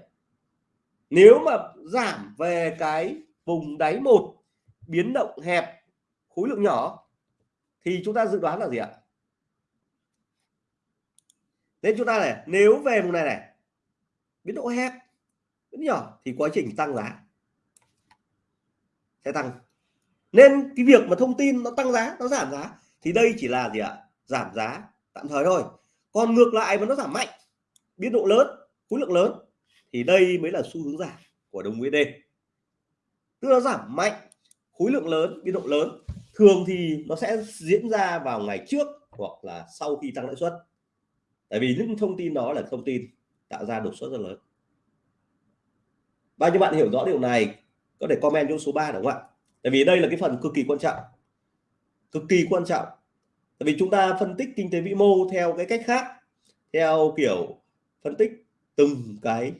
Nếu mà giảm về cái vùng đáy một, biến động hẹp, khối lượng nhỏ, thì chúng ta dự đoán là gì ạ? Nên chúng ta này, nếu về vùng này này, biến độ hẹp, biến nhỏ thì quá trình tăng giá sẽ tăng. Nên cái việc mà thông tin nó tăng giá, nó giảm giá thì đây chỉ là gì ạ? Giảm giá tạm thời thôi. Còn ngược lại mà nó giảm mạnh, biến độ lớn, khối lượng lớn thì đây mới là xu hướng giảm của đồng USD tức là giảm mạnh, khối lượng lớn, biến độ lớn, thường thì nó sẽ diễn ra vào ngày trước hoặc là sau khi tăng lãi suất tại vì những thông tin đó là thông tin tạo ra đột xuất rất lớn. Bao nhiêu bạn hiểu rõ điều này, có thể comment cho số 3 đúng không ạ? Tại vì đây là cái phần cực kỳ quan trọng. Cực kỳ quan trọng. Tại vì chúng ta phân tích kinh tế vĩ mô theo cái cách khác, theo kiểu phân tích từng cái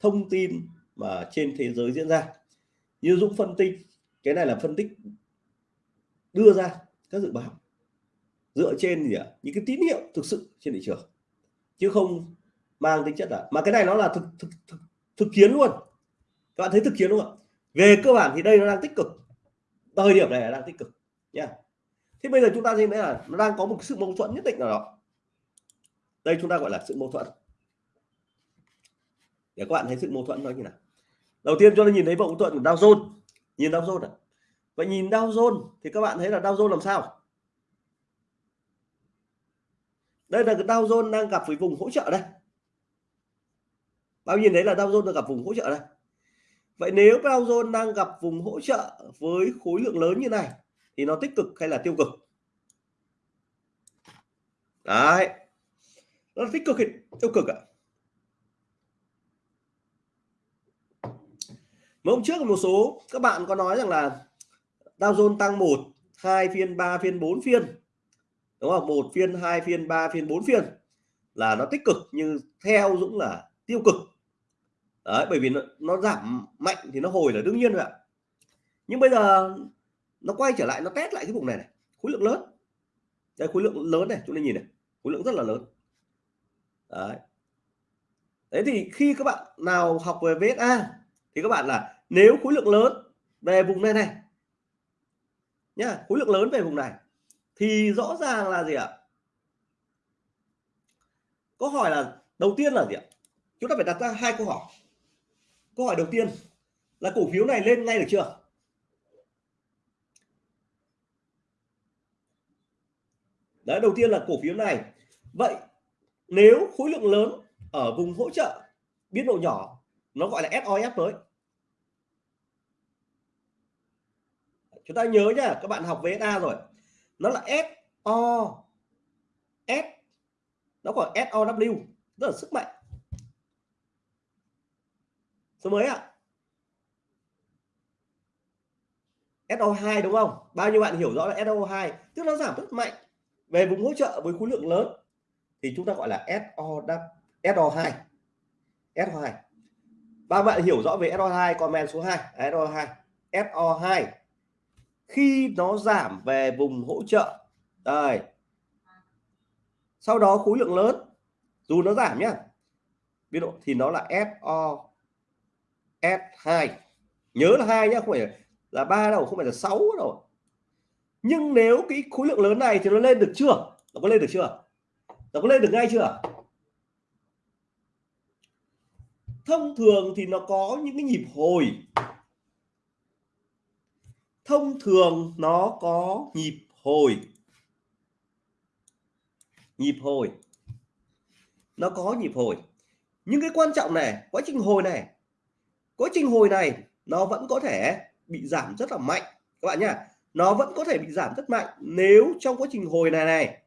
thông tin mà trên thế giới diễn ra. Như Dũng phân tích, cái này là phân tích đưa ra các dự báo dựa trên gì ạ? Những cái tín hiệu thực sự trên thị trường chứ không mang tính chất là mà cái này nó là thực thực thực, thực chiến luôn. Các bạn thấy thực chiến đúng không ạ? Về cơ bản thì đây nó đang tích cực. Thời điểm này là đang tích cực nha. Thế bây giờ chúng ta thấy là nó đang có một sự mâu thuẫn nhất định nào đó. Đây chúng ta gọi là sự mâu thuẫn. Để các bạn thấy sự mâu thuẫn nó như nào. Đầu tiên cho nên nhìn thấy mâu thuẫn của Dow Jones. Nhìn Dow Jones à? Vậy nhìn Dow Jones thì các bạn thấy là Dow Jones làm sao? Đây là cái Dow Jones đang gặp với vùng hỗ trợ đây. Bao nhìn đấy là Dow Jones đang gặp vùng hỗ trợ đây. Vậy nếu Dow Jones đang gặp vùng hỗ trợ với khối lượng lớn như này thì nó tích cực hay là tiêu cực? Đấy. Nó tích cực hay tiêu cực ạ? Mấy hôm trước một số các bạn có nói rằng là Dow Jones tăng 1, 2 phiên, 3 phiên, 4 phiên. Đúng không? Một phiên, hai phiên, ba phiên, bốn phiên là nó tích cực nhưng theo Dũng là tiêu cực. đấy bởi vì nó, nó giảm mạnh thì nó hồi là đương nhiên rồi ạ. Nhưng bây giờ nó quay trở lại nó test lại cái vùng này này. Khối lượng lớn. Đây khối lượng lớn này chúng ta nhìn này. Khối lượng rất là lớn. Đấy. Đấy thì khi các bạn nào học về VSA thì các bạn là nếu khối lượng lớn về vùng này này nhá khối lượng lớn về vùng này thì rõ ràng là gì ạ? Câu hỏi là, đầu tiên là gì ạ? Chúng ta phải đặt ra hai câu hỏi. Câu hỏi đầu tiên là cổ phiếu này lên ngay được chưa? Đấy, đầu tiên là cổ phiếu này. Vậy nếu khối lượng lớn ở vùng hỗ trợ biên độ nhỏ, nó gọi là SOS mới chúng ta nhớ nhá, các bạn học VSA rồi nó là SO S, nó gọi SOW rất là sức mạnh. Số mấy ạ. SO2 đúng không? Bao nhiêu bạn hiểu rõ là SO2 tức nó giảm rất mạnh. Về vùng hỗ trợ với khối lượng lớn, thì chúng ta gọi là SO SO2 SO2 ba bạn hiểu rõ về SO2 comment số 2 SO2 SO2 khi nó giảm về vùng hỗ trợ. Đây. Sau đó khối lượng lớn, dù nó giảm nhá. Biên độ thì nó là SO S2 nhớ là hai nhá, không phải là ba đâu, không phải là sáu đâu. Nhưng nếu cái khối lượng lớn này thì nó lên được chưa? Nó có lên được chưa? Nó có lên được ngay chưa? Thông thường thì nó có những cái nhịp hồi thông thường nó có nhịp hồi. Nhịp hồi. Nó có nhịp hồi. Nhưng cái quan trọng này, quá trình hồi này, quá trình hồi này nó vẫn có thể bị giảm rất là mạnh. Các bạn nhá, nó vẫn có thể bị giảm rất mạnh nếu trong quá trình hồi này này,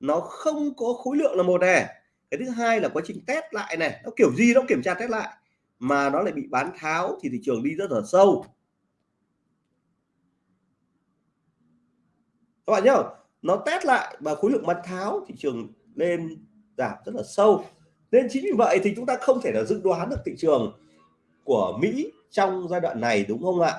nó không có khối lượng là một này. Cái thứ hai là quá trình test lại này, nó kiểu gì nó kiểm tra test lại, mà nó lại bị bán tháo thì thị trường đi rất là sâu. Các bạn nhớ, nó test lại và khối lượng bán tháo thị trường lên giảm rất là sâu. Nên chính vì vậy thì chúng ta không thể là dự đoán được thị trường của Mỹ trong giai đoạn này, đúng không ạ?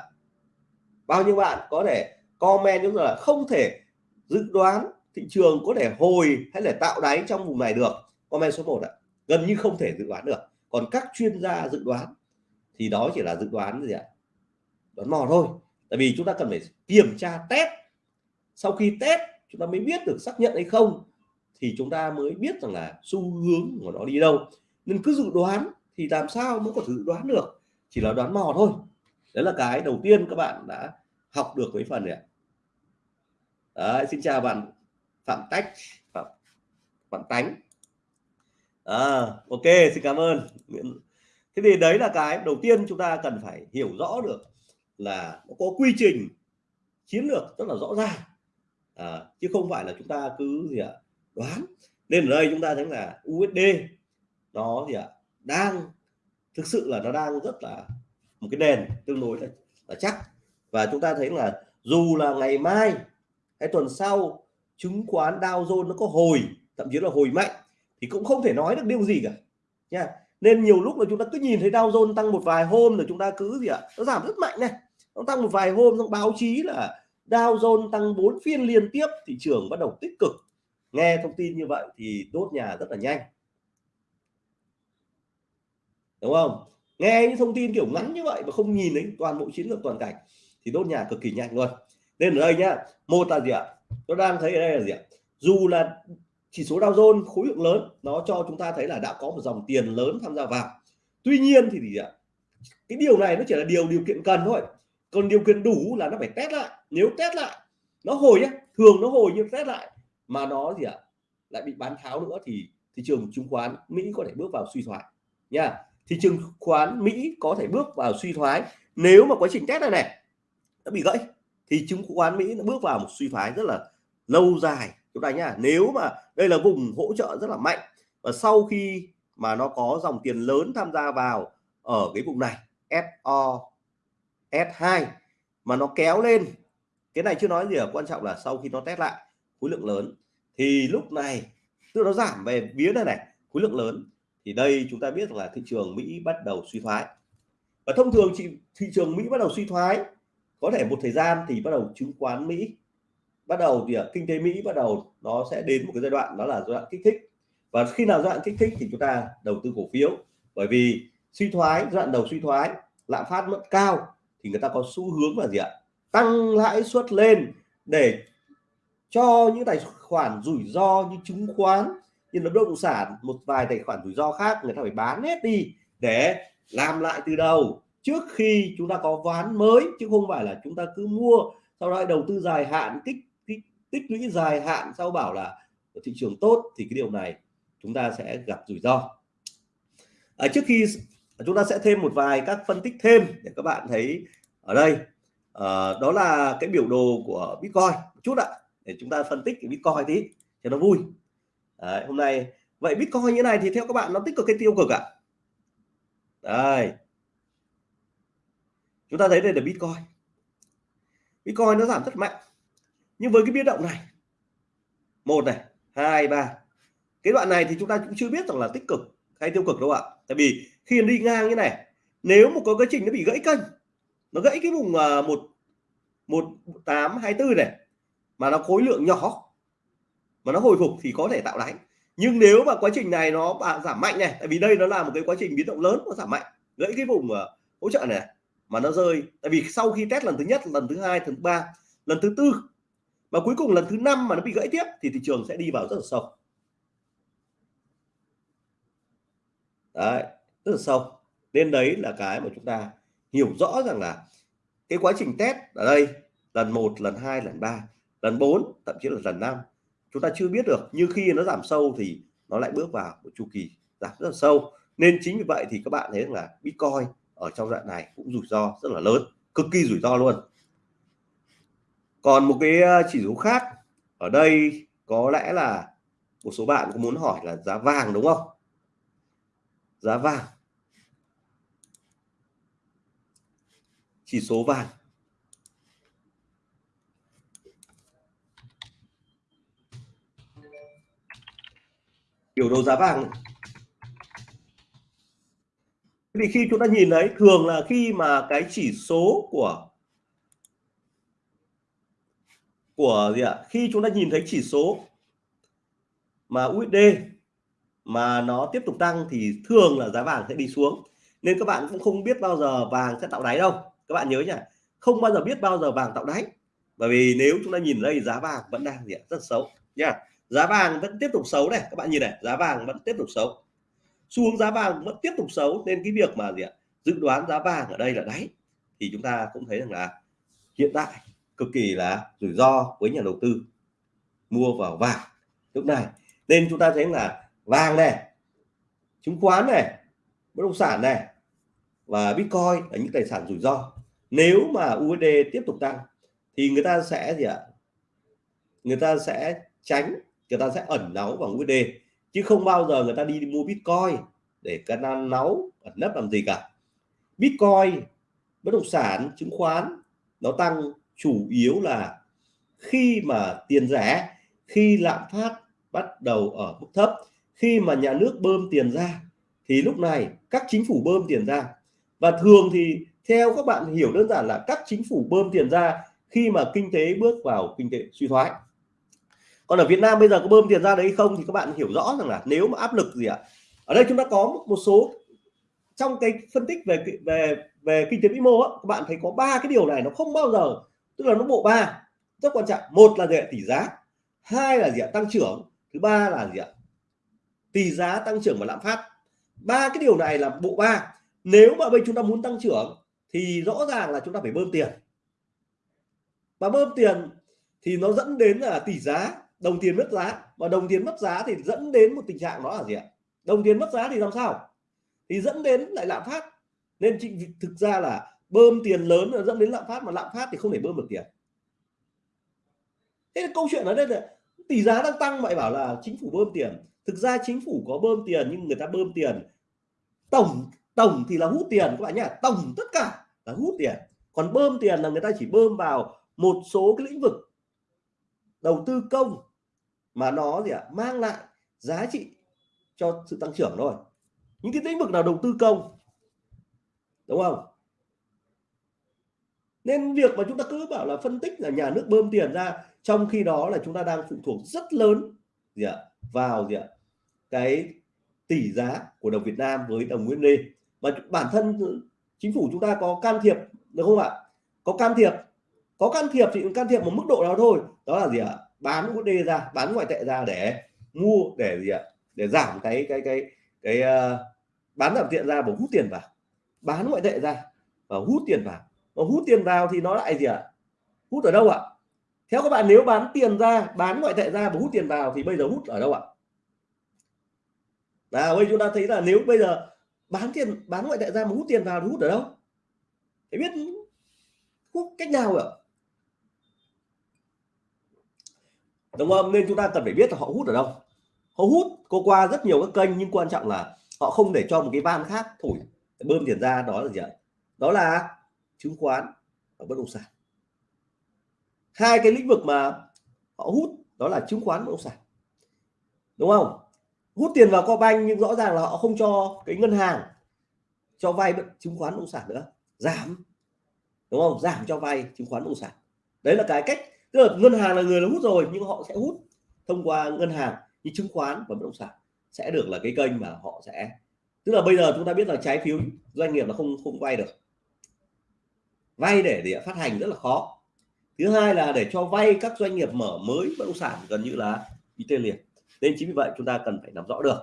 Bao nhiêu bạn có thể comment chúng là không thể dự đoán thị trường có thể hồi hay là tạo đáy trong vùng này được. Comment số 1 ạ. Gần như không thể dự đoán được. Còn các chuyên gia dự đoán thì đó chỉ là dự đoán gì ạ? Đoán mò thôi. Tại vì chúng ta cần phải kiểm tra test sau khi test chúng ta mới biết được xác nhận hay không thì chúng ta mới biết rằng là xu hướng của nó đi đâu. Nên cứ dự đoán thì làm sao mới có thể dự đoán được? Chỉ là đoán mò thôi. Đấy là cái đầu tiên các bạn đã học được với phần này đấy, xin chào bạn phạm tách phạm bạn tánh. À, ok xin cảm ơn. Thế thì đấy là cái đầu tiên chúng ta cần phải hiểu rõ được là nó có quy trình chiến lược rất là rõ ràng à, chứ không phải là chúng ta cứ gì ạ à, đoán. Nên ở đây chúng ta thấy là USD nó gì ạ à, đang thực sự là nó đang rất là một cái nền tương đối là, là chắc. Và chúng ta thấy là dù là ngày mai hay tuần sau chứng khoán Dow Jones nó có hồi thậm chí là hồi mạnh thì cũng không thể nói được điều gì cả nha. Nên nhiều lúc là chúng ta cứ nhìn thấy Dow Jones tăng một vài hôm rồi chúng ta cứ gì ạ nó giảm rất mạnh này. Nó tăng một vài hôm trong báo chí là Dow Jones tăng 4 phiên liên tiếp, thị trường bắt đầu tích cực. Nghe thông tin như vậy thì đốt nhà rất là nhanh. Đúng không? Nghe những thông tin kiểu ngắn như vậy mà không nhìn đến toàn bộ chiến lược toàn cảnh thì đốt nhà cực kỳ nhanh luôn. Nên ở đây nhá, một là gì ạ? Tôi đang thấy ở đây là gì ạ? Dù là chỉ số Dow Jones khối lượng lớn, nó cho chúng ta thấy là đã có một dòng tiền lớn tham gia vào. Tuy nhiên thì gì ạ? Cái điều này nó chỉ là điều điều kiện cần thôi. Còn điều kiện đủ là nó phải test lại nếu test lại, nó hồi nhá, thường nó hồi nhưng test lại mà nó gì ạ, lại bị bán tháo nữa thì thị trường chứng khoán Mỹ có thể bước vào suy thoái nha. Thị trường khoán Mỹ có thể bước vào suy thoái nếu mà quá trình test này này nó bị gãy thì chứng khoán Mỹ nó bước vào một suy thoái rất là lâu dài. Chúng ta nhá, nếu mà đây là vùng hỗ trợ rất là mạnh và sau khi mà nó có dòng tiền lớn tham gia vào ở cái vùng này SO S2 mà nó kéo lên cái này chưa nói gì ở quan trọng là sau khi nó test lại, khối lượng lớn. Thì lúc này, tức nó giảm về vía này này, khối lượng lớn. Thì đây chúng ta biết là thị trường Mỹ bắt đầu suy thoái. Và thông thường chị, thị trường Mỹ bắt đầu suy thoái, có thể một thời gian thì bắt đầu chứng khoán Mỹ, bắt đầu thì kinh tế Mỹ bắt đầu nó sẽ đến một cái giai đoạn, đó là giai đoạn kích thích. Và khi nào giai đoạn kích thích thì chúng ta đầu tư cổ phiếu. Bởi vì suy thoái, giai đoạn đầu suy thoái, lạm phát mất cao thì người ta có xu hướng là gì ạ? Tăng lãi suất lên để cho những tài khoản rủi ro như chứng khoán như là bất động sản một vài tài khoản rủi ro khác người ta phải bán hết đi để làm lại từ đầu trước khi chúng ta có ván mới chứ không phải là chúng ta cứ mua sau đó đầu tư dài hạn tích tích, tích lũy dài hạn sau bảo là thị trường tốt thì cái điều này chúng ta sẽ gặp rủi ro. À, trước khi chúng ta sẽ thêm một vài các phân tích thêm để các bạn thấy ở đây uh, đó là cái biểu đồ của Bitcoin một chút ạ để chúng ta phân tích cái Bitcoin tí cho nó vui. Đấy, hôm nay vậy Bitcoin như này thì theo các bạn nó tích cực hay tiêu cực ạ? Đây. Chúng ta thấy đây là Bitcoin. Bitcoin nó giảm rất mạnh nhưng với cái biến động này một này hai ba cái đoạn này thì chúng ta cũng chưa biết rằng là tích cực hay tiêu cực đâu ạ. Tại vì khi đi ngang như này nếu một có cái trình nó bị gãy kênh nó gãy cái vùng à, một một tám hai bốn này mà nó khối lượng nhỏ. Mà nó hồi phục thì có thể tạo đáy. Nhưng nếu mà quá trình này nó giảm mạnh này tại vì đây nó là một cái quá trình biến động lớn nó giảm mạnh gãy cái vùng uh, hỗ trợ này mà nó rơi. Tại vì sau khi test lần thứ nhất lần thứ hai lần thứ ba lần thứ tư và cuối cùng lần thứ năm mà nó bị gãy tiếp thì thị trường sẽ đi vào rất là sâu. Đấy rất là sâu. Nên đấy là cái mà chúng ta hiểu rõ rằng là cái quá trình test ở đây, lần một, lần hai, lần ba, lần bốn, thậm chí là lần năm, chúng ta chưa biết được. Nhưng khi nó giảm sâu thì nó lại bước vào một chu kỳ giảm rất là sâu. Nên chính vì vậy thì các bạn thấy là Bitcoin ở trong đoạn này cũng rủi ro rất là lớn, cực kỳ rủi ro luôn. Còn một cái ờ, chỉ số khác, ở đây có lẽ là một số bạn có muốn hỏi là giá vàng đúng không? Giá vàng. Chỉ số vàng. Biểu đồ giá vàng thì khi chúng ta nhìn thấy thường là khi mà cái chỉ số của của gì ạ? Khi chúng ta nhìn thấy chỉ số mà USD mà nó tiếp tục tăng thì thường là giá vàng sẽ đi xuống. Nên các bạn cũng không biết bao giờ vàng sẽ tạo đáy đâu các bạn nhớ nhỉ không bao giờ biết bao giờ vàng tạo đáy. Bởi vì nếu chúng ta nhìn đây, giá vàng vẫn đang gì ạ? Rất xấu nha giá vàng vẫn tiếp tục xấu này, các bạn nhìn này, giá vàng vẫn tiếp tục xấu. Xu hướng giá vàng vẫn tiếp tục xấu, nên cái việc mà gì ạ? Dự đoán giá vàng ở đây là đáy. Thì chúng ta cũng thấy rằng là hiện tại cực kỳ là rủi ro với nhà đầu tư mua vào vàng lúc này. Nên chúng ta thấy là vàng này, chứng khoán này, bất động sản này và bitcoin là những tài sản rủi ro nếu mà USD tiếp tục tăng thì người ta sẽ gì ạ? Người ta sẽ tránh người ta sẽ ẩn náu vào USD chứ không bao giờ người ta đi, mua Bitcoin để cái náu ẩn nấp làm gì cả. Bitcoin bất động sản chứng khoán nó tăng chủ yếu là khi mà tiền rẻ khi lạm phát bắt đầu ở mức thấp khi mà nhà nước bơm tiền ra thì lúc này các chính phủ bơm tiền ra. Và thường thì theo các bạn hiểu đơn giản là các chính phủ bơm tiền ra khi mà kinh tế bước vào kinh tế suy thoái. Còn ở Việt Nam bây giờ có bơm tiền ra đấy không thì các bạn hiểu rõ rằng là nếu mà áp lực gì ạ? Ở đây chúng ta có một số trong cái phân tích về về về kinh tế vĩ mô á, các bạn thấy có ba cái điều này nó không bao giờ tức là nó bộ ba rất quan trọng. Một là gì ạ? Tỷ giá. Hai là gì ạ? Tăng trưởng. Thứ ba là gì ạ? Tỷ giá tăng trưởng và lạm phát. Ba cái điều này là bộ ba. Nếu mà bây chúng ta muốn tăng trưởng thì rõ ràng là chúng ta phải bơm tiền. Và bơm tiền thì nó dẫn đến là tỷ giá. Đồng tiền mất giá. Và đồng tiền mất giá thì dẫn đến một tình trạng đó là gì ạ? Đồng tiền mất giá thì làm sao? Thì dẫn đến lại lạm phát. Nên thực ra là bơm tiền lớn là dẫn đến lạm phát, mà lạm phát thì không thể bơm được tiền. Thế là câu chuyện ở đây là tỷ giá đang tăng vậy bảo là chính phủ bơm tiền. Thực ra chính phủ có bơm tiền nhưng người ta bơm tiền tổng tổng thì là hút tiền các bạn nhá. Tổng tất cả là hút tiền. Còn bơm tiền là người ta chỉ bơm vào một số cái lĩnh vực đầu tư công mà nó gì ạ? À, mang lại giá trị cho sự tăng trưởng thôi. Những cái lĩnh vực nào đầu tư công đúng không? Nên việc mà chúng ta cứ bảo là phân tích là nhà nước bơm tiền ra trong khi đó là chúng ta đang phụ thuộc rất lớn gì ạ? Vào gì ạ? Cái tỷ giá của đồng Việt Nam với đồng USD mà bản thân chính phủ chúng ta có can thiệp được không ạ? Có can thiệp. Có can thiệp thì can thiệp một mức độ nào thôi. Đó là gì ạ? Bán USD ra bán ngoại tệ ra để mua để gì ạ? Để giảm cái cái cái cái uh, bán giảm tiện ra và hút tiền vào. Bán ngoại tệ ra và hút tiền vào. Và hút tiền vào thì nó lại gì ạ? Hút ở đâu ạ? Theo các bạn nếu bán tiền ra bán ngoại tệ ra và hút tiền vào thì bây giờ hút ở đâu ạ? Nào bây chúng ta thấy là nếu bây giờ bán tiền, bán ngoại tệ ra mà hút tiền vào thì hút ở đâu? Phải biết hút cách nào ạ? Đúng không nên chúng ta cần phải biết là họ hút ở đâu. Họ hút cô qua rất nhiều các kênh nhưng quan trọng là họ không để cho một cái van khác thổi, bơm tiền ra, đó là gì ạ? Đó là chứng khoán và bất động sản. Hai cái lĩnh vực mà họ hút đó là chứng khoán bất động sản. Đúng không? Hút tiền vào co banh nhưng rõ ràng là họ không cho cái ngân hàng cho vay chứng khoán bất động sản nữa. Giảm. Đúng không? Giảm cho vay chứng khoán bất động sản. Đấy là cái cách, tức là ngân hàng là người nó hút rồi, nhưng họ sẽ hút thông qua ngân hàng như chứng khoán và bất động sản. Sẽ được là cái kênh mà họ sẽ tức là bây giờ chúng ta biết là trái phiếu doanh nghiệp là không không vay được. Vay để để phát hành rất là khó. Thứ hai là để cho vay các doanh nghiệp mở mới bất động sản gần như là bị tê liệt nên chính vì vậy chúng ta cần phải nắm rõ được.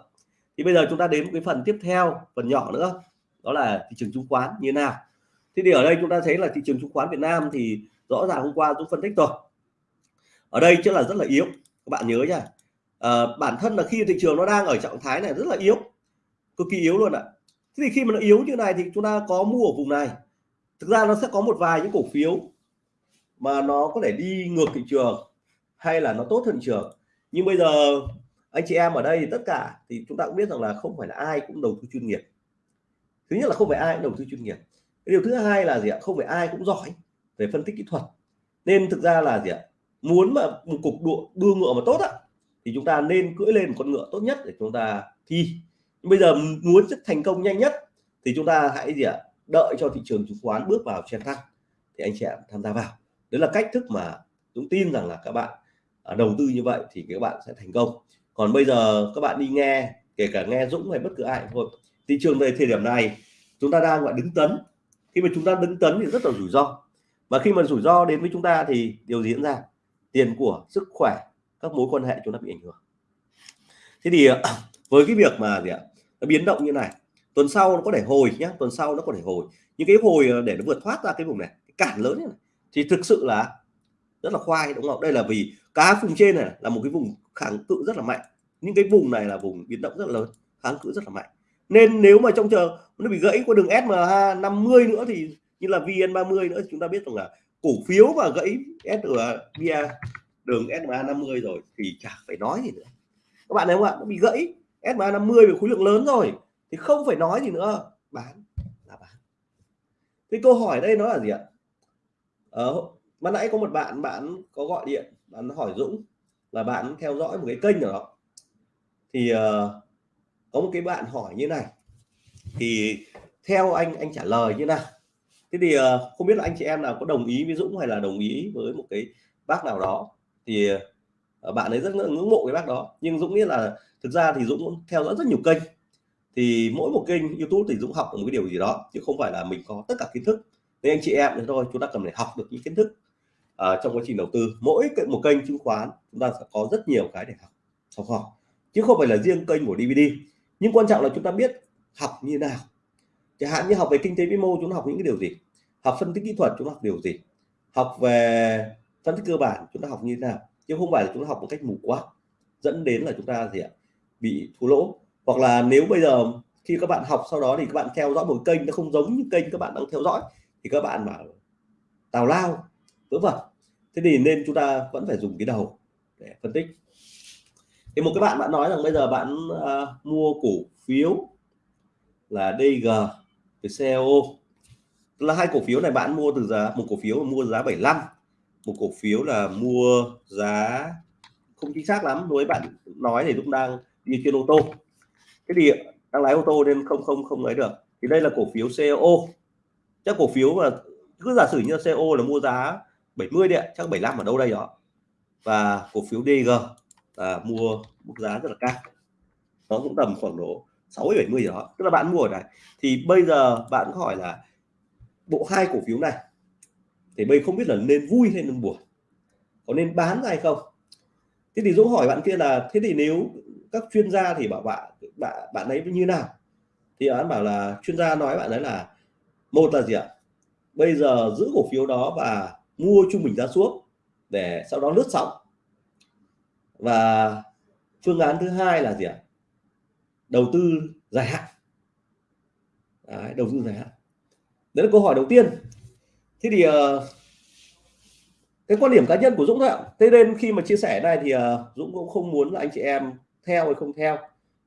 Thì bây giờ chúng ta đến một cái phần tiếp theo phần nhỏ nữa đó là thị trường chứng khoán như thế nào. Thế thì ở đây chúng ta thấy là thị trường chứng khoán Việt Nam thì rõ ràng hôm qua cũng phân tích rồi. Ở đây chắc là rất là yếu các bạn nhớ nha. À, bản thân là khi thị trường nó đang ở trạng thái này rất là yếu cực kỳ yếu luôn ạ. Thế thì khi mà nó yếu như này thì chúng ta có mua ở vùng này. Thực ra nó sẽ có một vài những cổ phiếu mà nó có thể đi ngược thị trường hay là nó tốt hơn thị trường. Nhưng bây giờ anh chị em ở đây thì tất cả thì chúng ta cũng biết rằng là không phải là ai cũng đầu tư chuyên nghiệp. Thứ nhất là không phải ai cũng đầu tư chuyên nghiệp. Điều thứ hai là gì ạ? Không phải ai cũng giỏi về phân tích kỹ thuật. Nên thực ra là gì ạ? Muốn mà một cục đua, đua ngựa mà tốt á thì chúng ta nên cưỡi lên một con ngựa tốt nhất để chúng ta thi. Nhưng bây giờ muốn rất thành công nhanh nhất thì chúng ta hãy gì ạ? Đợi cho thị trường chứng khoán bước vào trên thăng thì anh chị em tham gia vào. Đấy là cách thức mà Dũng tin rằng là các bạn à, đầu tư như vậy thì các bạn sẽ thành công còn bây giờ các bạn đi nghe, kể cả nghe Dũng hay bất cứ ai thôi. Thị trường về thời điểm này, chúng ta đang, gọi, đứng tấn. Khi mà chúng ta đứng tấn thì rất là rủi ro. Và khi mà rủi ro đến với chúng ta thì điều gì diễn ra? Tiền của, sức khỏe, các mối quan hệ chúng ta bị ảnh hưởng. Thế thì ờ, <clears throat> với cái việc mà gì ạ? Nó biến động như này. Tuần sau nó có thể hồi nhé tuần sau nó có thể hồi. Những cái hồi ờ, để nó vượt thoát ra cái vùng này, cái cản lớn này, thì thực sự là rất là khoai, đúng không? Đây là vì cá vùng trên này là một cái vùng kháng cự rất là mạnh. Những cái vùng này là vùng biến động rất là lớn kháng cự rất là mạnh. Nên nếu mà trong chờ nó bị gãy qua đường SMA 50 nữa thì như là VN30 nữa thì chúng ta biết rằng là cổ phiếu mà gãy SMA đường SMA 50 rồi thì chả phải nói gì nữa. Các bạn thấy không ạ? Nó bị gãy SMA 50 về khối lượng lớn rồi thì không phải nói gì nữa. Bán là bán. Cái câu hỏi đây nó là gì ạ? Ờ, mà nãy có một bạn bạn có gọi điện bạn hỏi Dũng là bạn theo dõi một cái kênh nào đó. Thì uh, có một cái bạn hỏi như này. Thì theo anh anh trả lời như nào? Thế thì uh, không biết là anh chị em nào có đồng ý với Dũng hay là đồng ý với một cái bác nào đó? Thì uh, bạn ấy rất ngưỡng mộ cái bác đó. Nhưng Dũng biết là thực ra thì Dũng theo dõi rất nhiều kênh. Thì mỗi một kênh YouTube thì Dũng học một cái điều gì đó chứ không phải là mình có tất cả kiến thức. Nên anh chị em thì thôi chúng ta cần phải học được những kiến thức à, trong quá trình đầu tư mỗi một kênh chứng khoán chúng ta sẽ có rất nhiều cái để học học hỏi. Chứ không phải là riêng kênh của DVD nhưng quan trọng là chúng ta biết học như nào. Chẳng hạn như học về kinh tế vĩ mô chúng ta học những cái điều gì? Học phân tích kỹ thuật chúng ta học điều gì? Học về phân tích cơ bản chúng ta học như thế nào? Chứ không phải là chúng ta học một cách mù quáng dẫn đến là chúng ta gì ạ? Bị thua lỗ. Hoặc là nếu bây giờ khi các bạn học sau đó thì các bạn theo dõi một kênh nó không giống như kênh các bạn đang theo dõi thì các bạn bảo tào lao vớ vẩn thế thì nên chúng ta vẫn phải dùng cái đầu để phân tích. Thì một cái bạn bạn nói rằng bây giờ bạn uh, mua cổ phiếu là DG với CEO là hai cổ phiếu này bạn mua từ giá một cổ phiếu mua giá 75 một cổ phiếu là mua giá không chính xác lắm. Với bạn nói thì cũng đang đi trên ô tô. Cái thì đang lái ô tô nên không không không lấy được. Thì đây là cổ phiếu CEO chắc cổ phiếu mà cứ giả sử như CEO là mua giá 70 điện chắc 75 ở đâu đây đó. Và cổ phiếu DG là mua mức giá rất là cao. Nó cũng tầm khoảng độ 60 70 đó. Tức là bạn mua ở này thì bây giờ bạn có hỏi là bộ hai cổ phiếu này, thì bây không biết là nên vui hay nên buồn. Có nên bán hay không? Thế thì Dũng hỏi bạn kia là, thế thì nếu các chuyên gia thì bảo bạn bạn bạn ấy như nào? Thì bạn bảo là, chuyên gia nói bạn ấy là, một là gì ạ? Bây giờ giữ cổ phiếu đó và mua trung bình giá xuống để sau đó lướt sóng. Và phương án thứ hai là gì ạ? Đầu tư dài hạn. Đấy, đầu tư dài hạn. Đấy là câu hỏi đầu tiên. Thế thì uh, cái quan điểm cá nhân của Dũng thôi ạ. Thế nên khi mà chia sẻ này thì uh, Dũng cũng không muốn là anh chị em theo hay không theo.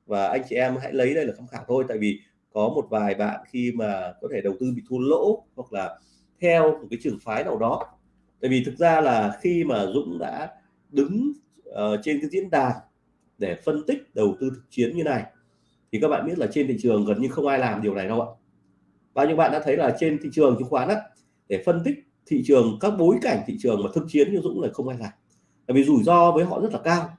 Và anh chị em hãy lấy đây là tham khảo thôi. Tại vì có một vài bạn khi mà có thể đầu tư bị thua lỗ hoặc là theo một cái trường phái nào đó tại vì thực ra là khi mà Dũng đã đứng uh, trên cái diễn đàn để phân tích đầu tư thực chiến như này thì các bạn biết là trên thị trường gần như không ai làm điều này đâu ạ. Bao nhiêu bạn đã thấy là trên thị trường chứng khoán á để phân tích thị trường các bối cảnh thị trường mà thực chiến như Dũng là không ai làm. Tại vì rủi ro với họ rất là cao.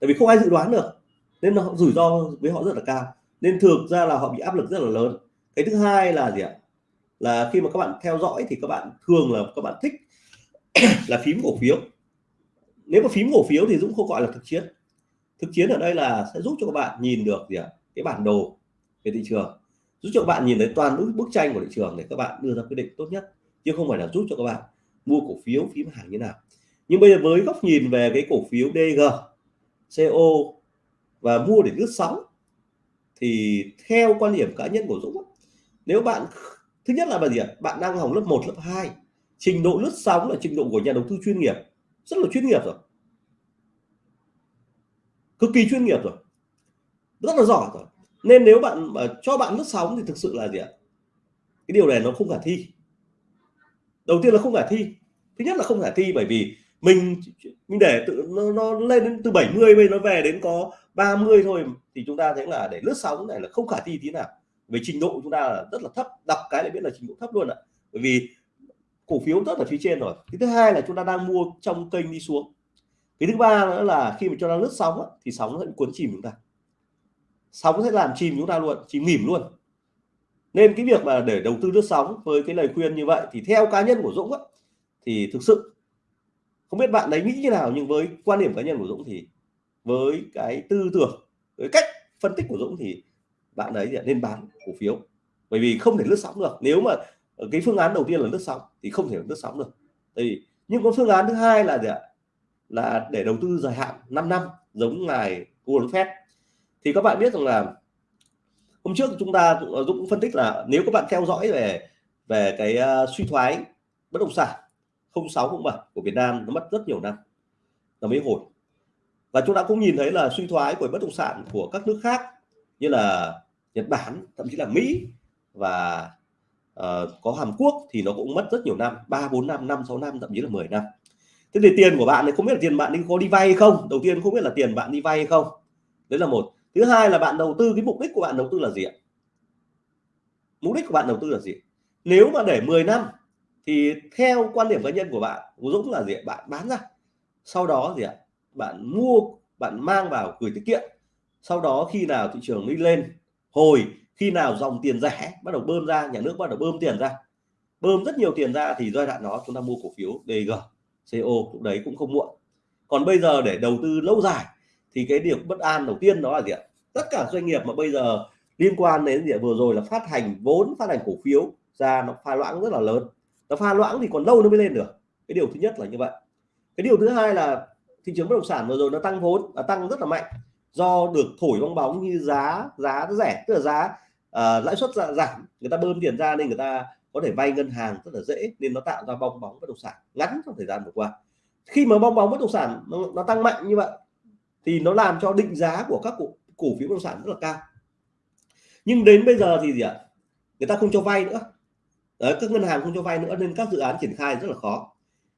Tại vì không ai dự đoán được nên họ rủi ro với họ rất là cao. Nên thực ra là họ bị áp lực rất là lớn. Cái thứ hai là gì ạ? Là khi mà các bạn theo dõi thì các bạn thường là các bạn thích <coughs> là phím cổ phiếu. Nếu mà phím cổ phiếu thì Dũng không gọi là thực chiến. Thực chiến ở đây là sẽ giúp cho các bạn nhìn được gì ạ? Cái bản đồ về thị trường. Giúp cho các bạn nhìn thấy toàn bức bức tranh của thị trường để các bạn đưa ra quyết định tốt nhất, chứ không phải là giúp cho các bạn mua cổ phiếu, phím hàng như nào. Nhưng bây giờ với góc nhìn về cái cổ phiếu DG CO và mua để lướt sóng, thì theo quan điểm cá nhân của Dũng nếu bạn thứ nhất là gì ạ? Bạn đang học lớp 1 lớp 2 trình độ lướt sóng là trình độ của nhà đầu tư chuyên nghiệp. Rất là chuyên nghiệp rồi. Cực kỳ chuyên nghiệp rồi. Rất là giỏi rồi. Nên nếu bạn mà cho bạn lướt sóng thì thực sự là gì ạ? Cái điều này nó không khả thi. Đầu tiên là không khả thi. Thứ nhất là không khả thi bởi vì mình mình để tự nó, nó lên đến từ 70 bây nó về đến có 30 thôi thì chúng ta thấy là để lướt sóng này là không khả thi tí nào về trình độ chúng ta là rất là thấp đọc cái lại biết là trình độ thấp luôn ạ. Bởi vì cổ phiếu rất là phía trên rồi. Cái thứ hai là chúng ta đang mua trong kênh đi xuống. Cái thứ ba nữa là khi mà cho nó lướt sóng á, thì sóng nó sẽ cuốn chìm chúng ta. Sóng sẽ làm chìm chúng ta luôn chìm nghỉm luôn. Nên cái việc mà để đầu tư lướt sóng với cái lời khuyên như vậy thì theo cá nhân của Dũng á, thì thực sự không biết bạn đấy nghĩ như nào nhưng với quan điểm cá nhân của Dũng thì với cái tư tưởng với cách phân tích của Dũng thì bạn ấy nên bán cổ phiếu. Bởi vì không thể lướt sóng được. Nếu mà cái phương án đầu tiên là lướt sóng thì không thể lướt sóng được. Thì nhưng có phương án thứ hai là gì ạ? Là để đầu tư dài hạn 5 năm giống ngài Warren phép. thì các bạn biết rằng là hôm trước chúng ta Dũng phân tích là nếu các bạn theo dõi về về cái uh, suy thoái bất động sản 06 07 của Việt Nam nó mất rất nhiều năm. Nó mới hồi. Và chúng ta cũng nhìn thấy là suy thoái của bất động sản của các nước khác như là Nhật Bản thậm chí là Mỹ và uh, có Hàn Quốc thì nó cũng mất rất nhiều năm ba bốn năm năm sáu năm thậm chí là 10 năm. Thế thì tiền của bạn này không biết là tiền bạn đi có đi vay hay không? Đầu tiên không biết là tiền bạn đi vay hay không? Đấy là một. Thứ hai là bạn đầu tư cái mục đích của bạn đầu tư là gì ạ? Mục đích của bạn đầu tư là gì? Nếu mà để 10 năm thì theo quan điểm cá nhân của bạn của Dũng là gì ạ? Bạn bán ra. Sau đó gì ạ? Bạn mua bạn mang vào gửi tiết kiệm. Sau đó khi nào thị trường đi lên hồi khi nào dòng tiền rẻ bắt đầu bơm ra, nhà nước bắt đầu bơm tiền ra, bơm rất nhiều tiền ra thì giai đoạn đó chúng ta mua cổ phiếu DG CO cũng đấy cũng không muộn. Còn bây giờ để đầu tư lâu dài thì cái điểm bất an đầu tiên đó là gì ạ? Tất cả doanh nghiệp mà bây giờ liên quan đến gì vừa rồi là phát hành vốn, phát hành cổ phiếu ra nó pha loãng rất là lớn. Nó pha loãng thì còn lâu nó mới lên được. Cái điều thứ nhất là như vậy. Cái điều thứ hai là thị trường bất động sản vừa rồi nó tăng vốn, nó tăng rất là mạnh do được thổi bong bóng như giá giá rẻ tức là giá uh, lãi suất dạ, giảm người ta bơm tiền ra nên người ta có thể vay ngân hàng rất là dễ nên nó tạo ra bong bóng bất động sản ngắn trong thời gian vừa qua. Khi mà bong bóng bất động sản nó, nó tăng mạnh như vậy thì nó làm cho định giá của các cổ, cổ phiếu bất động sản rất là cao. Nhưng đến bây giờ thì gì ạ? Người ta không cho vay nữa. Đấy, các ngân hàng không cho vay nữa nên các dự án triển khai rất là khó.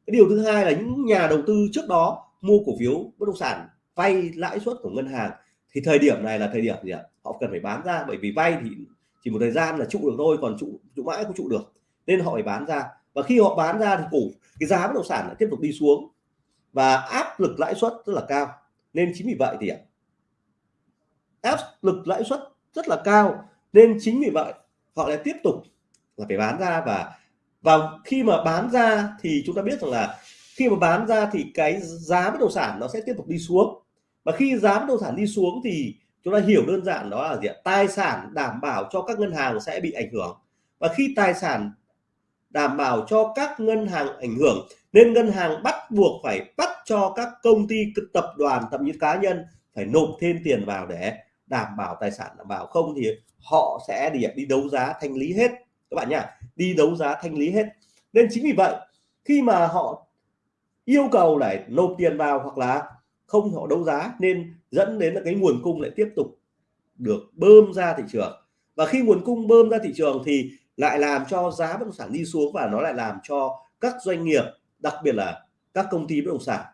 Cái điều thứ hai là những nhà đầu tư trước đó mua cổ phiếu bất động sản vay lãi suất của ngân hàng, thì thời điểm này là thời điểm gì ạ? Họ cần phải bán ra, bởi vì vay thì chỉ một thời gian là trụ được thôi, còn trụ trụ mãi không trụ được. Nên họ phải bán ra. Và khi họ bán ra thì cổ, cái giá bất động sản lại tiếp tục đi xuống. Và áp lực lãi suất rất là cao. Nên chính vì vậy thì áp lực lãi suất rất là cao. Nên chính vì vậy, họ lại tiếp tục là phải bán ra và và khi mà bán ra thì chúng ta biết rằng là khi mà bán ra thì cái giá bất động sản nó sẽ tiếp tục đi xuống và khi giá bất động sản đi xuống thì chúng ta hiểu đơn giản đó là gì ạ? Tài sản đảm bảo cho các ngân hàng sẽ bị ảnh hưởng. Và khi tài sản đảm bảo cho các ngân hàng ảnh hưởng, nên ngân hàng bắt buộc phải bắt cho các công ty tập đoàn, thậm chí cá nhân phải nộp thêm tiền vào để đảm bảo tài sản đảm bảo. Không thì họ sẽ đi đi đấu giá thanh lý hết. Các bạn nhá, đi đấu giá thanh lý hết. Nên chính vì vậy, khi mà họ yêu cầu để nộp tiền vào hoặc là không họ đấu giá nên dẫn đến là cái nguồn cung lại tiếp tục được bơm ra thị trường và khi nguồn cung bơm ra thị trường thì lại làm cho giá bất động sản đi xuống và nó lại làm cho các doanh nghiệp, đặc biệt là các công ty bất động sản,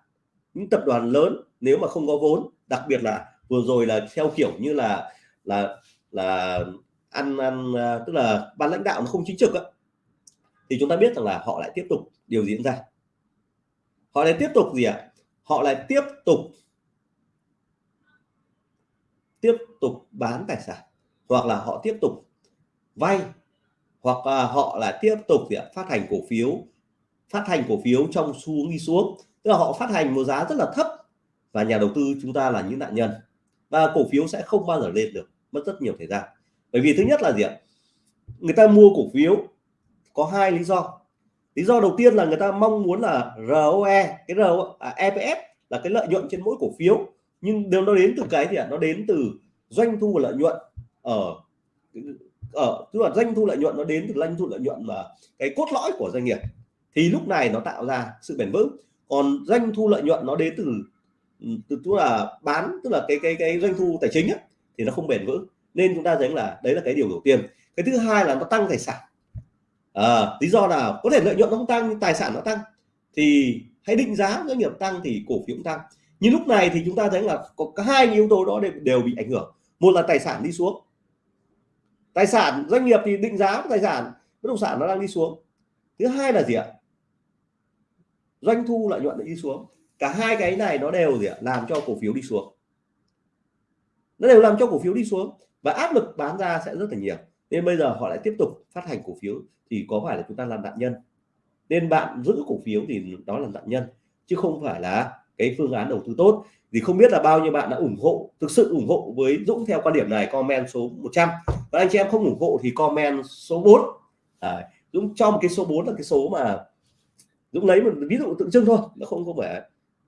những tập đoàn lớn nếu mà không có vốn, đặc biệt là vừa rồi là theo kiểu như là là là ăn ăn à, tức là ban lãnh đạo nó không chính trực á, thì chúng ta biết rằng là họ lại tiếp tục điều diễn ra họ lại tiếp tục gì ạ à? Họ lại tiếp tục tiếp tục bán tài sản, hoặc là họ tiếp tục vay, hoặc là họ là tiếp tục phát hành cổ phiếu, phát hành cổ phiếu trong xu hướng đi xuống. Tức là họ phát hành một giá rất là thấp và nhà đầu tư chúng ta là những nạn nhân. Và cổ phiếu sẽ không bao giờ lên được, mất rất nhiều thời gian. Bởi vì thứ nhất là gì ạ? Người ta mua cổ phiếu có hai lý do lý do đầu tiên là người ta mong muốn là ROE cái RO, à, EPS là cái lợi nhuận trên mỗi cổ phiếu. Nhưng điều nó đến từ cái gì ạ? Nó đến từ doanh thu và lợi nhuận ở ở tức là doanh thu lợi nhuận nó đến từ doanh thu lợi nhuận mà cái cốt lõi của doanh nghiệp. Thì lúc này nó tạo ra sự bền vững. Còn doanh thu lợi nhuận nó đến từ ừ, từ tức là bán tức là cái cái cái doanh thu tài chính ấy, thì nó không bền vững. Nên chúng ta thấy là đấy là cái điều đầu tiên. Cái thứ hai là nó tăng tài sản à, lý do là có thể lợi nhuận nó không tăng nhưng tài sản nó tăng. Thì hãy định giá doanh nghiệp tăng thì cổ phiếu cũng tăng. Nhưng lúc này thì chúng ta thấy là có cả hai yếu tố đó đều, đều bị ảnh hưởng. Một là tài sản đi xuống. Tài sản doanh nghiệp thì định giá của tài sản bất động sản nó đang đi xuống. Thứ hai là gì ạ? Doanh thu lợi nhuận đi xuống. Cả hai cái này nó đều gì ạ? Làm cho cổ phiếu đi xuống. Nó đều làm cho cổ phiếu đi xuống. Và áp lực bán ra sẽ rất là nhiều nên bây giờ họ lại tiếp tục phát hành cổ phiếu thì có phải là chúng ta làm nạn nhân? Nên bạn giữ cổ phiếu thì đó là nạn nhân chứ không phải là cái phương án đầu tư tốt. Thì không biết là bao nhiêu bạn đã ủng hộ thực sự ủng hộ với Dũng theo quan điểm này comment số 100 và anh chị em không ủng hộ thì comment số 4 à, Dũng cho một cái số 4 là cái số mà Dũng lấy một ví dụ tượng trưng thôi nó không có phải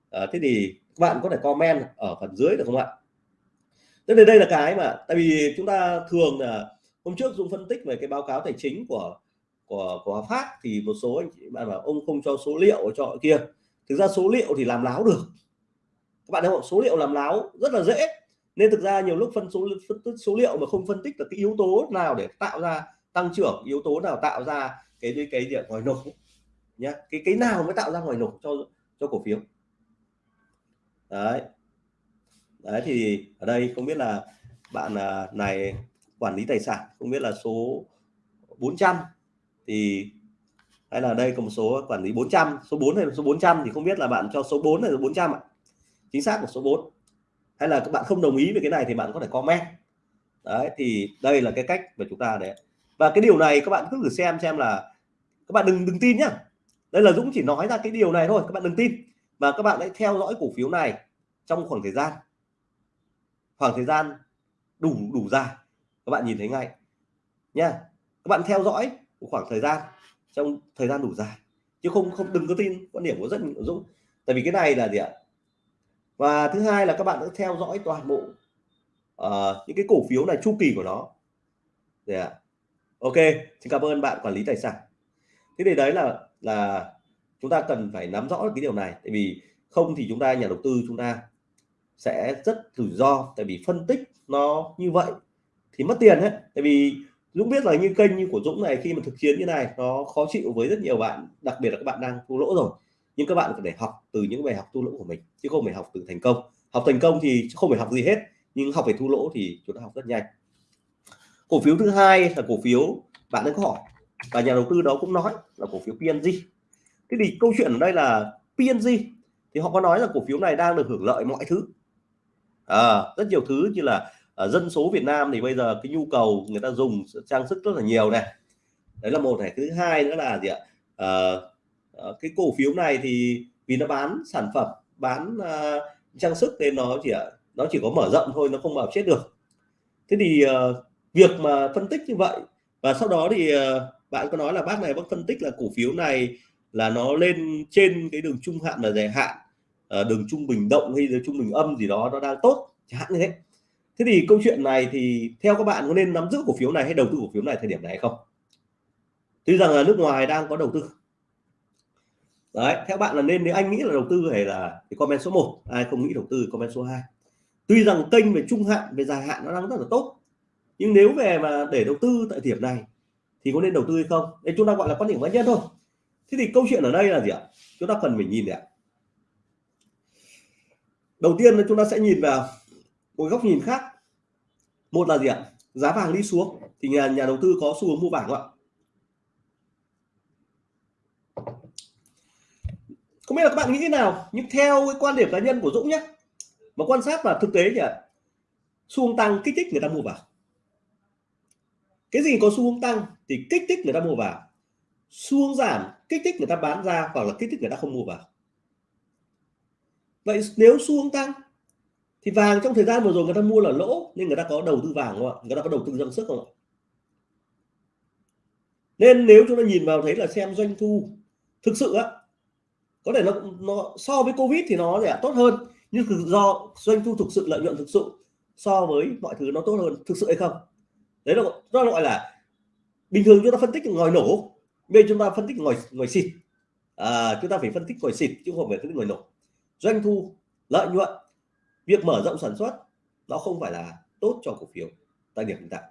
à, thế thì các bạn có thể comment ở phần dưới được không ạ? Thế nên đây là cái mà tại vì chúng ta thường là hôm trước Dũng phân tích về cái báo cáo tài chính của của của Phát thì một số anh chị bạn bảo ông không cho số liệu cho kia. Thực ra số liệu thì làm láo được. Các bạn thấy không? Số liệu làm láo rất là dễ. Nên thực ra nhiều lúc phân số, phân tích số liệu mà không phân tích được cái yếu tố nào để tạo ra tăng trưởng, yếu tố nào tạo ra cái cái cái việc ngoài nổ nhá. Cái cái nào mới tạo ra ngoài nổ cho cho cổ phiếu? Đấy. Đấy thì ở đây không biết là bạn à, này quản lý tài sản, không biết là số 400 thì, hay là đây có một số quản lý 400 số 4 hay số 400 thì không biết là bạn cho số 4 hay là 400 ạ. Chính xác của số 4 hay là các bạn không đồng ý với cái này thì bạn có thể comment. Đấy, thì đây là cái cách mà chúng ta để. Và cái điều này các bạn cứ thử xem xem là các bạn đừng đừng tin nhá. Đây là Dũng chỉ nói ra cái điều này thôi, các bạn đừng tin. Và các bạn hãy theo dõi cổ phiếu này trong khoảng thời gian. Khoảng thời gian đủ đủ dài các bạn nhìn thấy ngay. Nha các bạn theo dõi một khoảng thời gian trong thời gian đủ dài chứ không không đừng có tin quan điểm của rất nhiều Dũng. Tại vì cái này là gì ạ? Và thứ hai là các bạn đã theo dõi toàn bộ uh, những cái cổ phiếu này chu kỳ của nó. Để ạ? Ok xin cảm ơn bạn quản lý tài sản. Thế thì đấy là là chúng ta cần phải nắm rõ cái điều này. Tại vì không thì chúng ta nhà đầu tư chúng ta sẽ rất rủi ro. Tại vì phân tích nó như vậy thì mất tiền hết tại vì Dũng biết là như kênh như của Dũng này khi mà thực chiến như này nó khó chịu với rất nhiều bạn đặc biệt là các bạn đang thua lỗ rồi. Nhưng các bạn phải để học từ những bài học thua lỗ của mình chứ không phải học từ thành công. Học thành công thì không phải học gì hết nhưng học về thu lỗ thì chúng ta học rất nhanh. Cổ phiếu thứ hai là cổ phiếu bạn đang có hỏi và nhà đầu tư đó cũng nói là cổ phiếu PNG thế thì câu chuyện ở đây là PNG thì họ có nói là cổ phiếu này đang được hưởng lợi mọi thứ. À, rất nhiều thứ như là ở dân số Việt Nam thì bây giờ cái nhu cầu người ta dùng trang sức rất là nhiều này. Đấy là một này. Thứ hai nữa là gì ạ? À, cái cổ phiếu này thì vì nó bán sản phẩm bán uh, trang sức nên nó chỉ nó chỉ có mở rộng thôi nó không vào chết được. Thế thì uh, việc mà phân tích như vậy và sau đó thì uh, bạn có nói là bác này bác phân tích là cổ phiếu này là nó lên trên cái đường trung hạn và dài hạn uh, đường trung bình động hay đường trung bình âm gì đó nó đang tốt chẳng hạn như thế thế thì câu chuyện này thì theo các bạn có nên nắm giữ cổ phiếu này hay đầu tư cổ phiếu này thời điểm này hay không? Tuy rằng là nước ngoài đang có đầu tư. Đấy, theo bạn là nên, nếu anh nghĩ là đầu tư hay là thì comment số 1 ai không nghĩ đầu tư comment số 2 tuy rằng kênh về trung hạn, về dài hạn nó đang rất là tốt, nhưng nếu về mà để đầu tư tại điểm này thì có nên đầu tư hay không? Đây, chúng ta gọi là quan điểm cá nhân thôi. Thế thì câu chuyện ở đây là gì ạ? Chúng ta cần phải nhìn ạ. Đầu tiên là chúng ta sẽ nhìn vào một góc nhìn khác. Một là gì ạ? Giá vàng đi xuống thì nhà nhà đầu tư có xu hướng mua vàng không ạ? Không biết là các bạn nghĩ thế nào, nhưng theo cái quan điểm cá nhân của Dũng nhé mà quan sát và thực tế thì xu hướng tăng kích thích người ta mua vào. Cái gì có xu hướng tăng thì kích thích người ta mua vào. Xu hướng giảm, kích thích người ta bán ra hoặc là kích thích người ta không mua vào. Vậy nếu xu hướng tăng thì vàng trong thời gian vừa rồi người ta mua là lỗ nên người ta có đầu tư vàng không ạ? Người ta có đầu tư dâng sức không ạ? Nên nếu chúng ta nhìn vào thấy là xem doanh thu thực sự á có thể nó nó so với covid thì nó sẽ tốt hơn nhưng do doanh thu thực sự lợi nhuận thực sự so với mọi thứ nó tốt hơn thực sự hay không? Đấy là nó gọi là bình thường chúng ta phân tích ngòi nổ bây chúng ta phân tích ngòi ngòi xịt. À, chúng ta phải phân tích ngòi xịt chứ không phải phân tích ngòi nổ. Doanh thu lợi nhuận việc mở rộng sản xuất, nó không phải là tốt cho cổ phiếu, tại điểm hiện tại.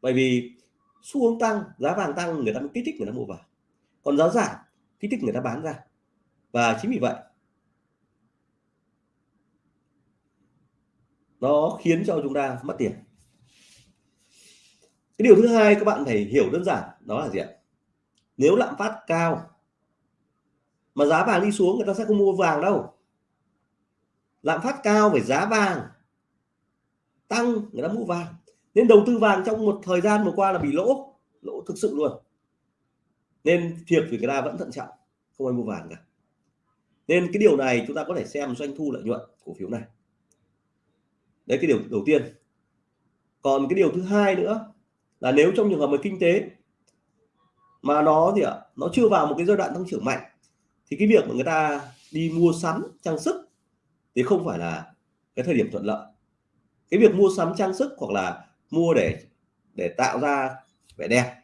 Bởi vì xu hướng tăng, giá vàng tăng, người ta mới kích thích người ta mua vào. Còn giá giảm, kích thích người ta bán ra. Và chính vì vậy, nó khiến cho chúng ta mất tiền. Cái điều thứ hai các bạn phải hiểu đơn giản, đó là gì ạ? Nếu lạm phát cao, mà giá vàng đi xuống, người ta sẽ không mua vàng đâu lạm phát cao về giá vàng, tăng người ta mua vàng. Nên đầu tư vàng trong một thời gian vừa qua là bị lỗ lỗ thực sự luôn. Nên thiệt thì người ta vẫn thận trọng, không ai mua vàng cả. Nên cái điều này chúng ta có thể xem doanh thu lợi nhuận cổ phiếu này. Đấy, cái điều đầu tiên. Còn cái điều thứ hai nữa là nếu trong trường hợp mà kinh tế mà nó thì ạ? Nó chưa vào một cái giai đoạn tăng trưởng mạnh, thì cái việc mà người ta đi mua sắm trang sức thì không phải là cái thời điểm thuận lợi. Cái việc mua sắm trang sức hoặc là mua để để tạo ra vẻ đẹp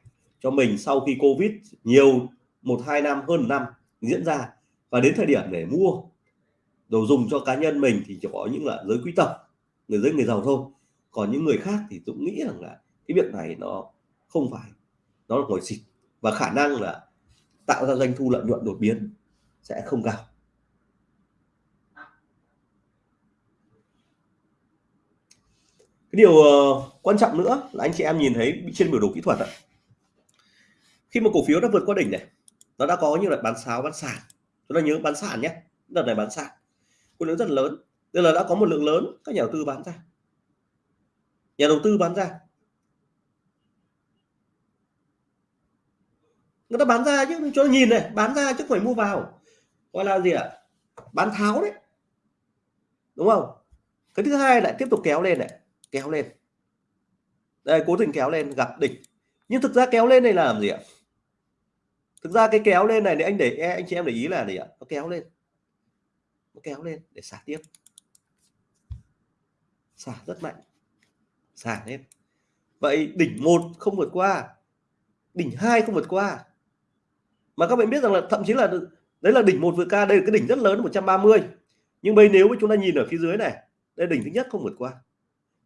cho mình sau khi covid nhiều, một, hai năm, hơn năm diễn ra. Và đến thời điểm để mua đồ dùng cho cá nhân mình thì chỉ có những là giới quý tộc, người giới người giàu thôi. Còn những người khác thì cũng nghĩ rằng là cái việc này nó không phải, nó là ngồi xịt. Và khả năng là tạo ra doanh thu, lợi nhuận đột biến sẽ không cao. Cái điều ờ, quan trọng nữa là anh chị em nhìn thấy trên biểu đồ kỹ thuật ạ. Khi mà cổ phiếu đã vượt qua đỉnh này, nó đã có như là bán sáo, bán sàn. Chúng ta nhớ bán sàn nhé, đợt này bán sàn. Khối lượng rất lớn tức là đã có một lượng lớn các nhà đầu tư bán ra. Nhà đầu tư bán ra. Người ta bán ra chứ, cho nhìn này, bán ra chứ phải mua vào. Gọi là gì ạ? Bán tháo đấy. Đúng không? Cái thứ hai lại tiếp tục kéo lên này kéo lên. Đây, cố tình kéo lên, gặp đỉnh nhưng thực ra kéo lên này là làm gì ạ? Thực ra cái kéo lên này thì anh để e, anh chị em để ý là gì ạ? Nó kéo lên. Nó kéo lên để xả tiếp. Xả rất mạnh. Xả lên. Vậy đỉnh một không vượt qua. Đỉnh hai không vượt qua. Mà các bạn biết rằng là thậm chí là đấy là đỉnh một vượt qua, đây là cái đỉnh rất lớn 130 nhưng bây nếu mà chúng ta nhìn ở phía dưới này, đây đỉnh thứ nhất không vượt qua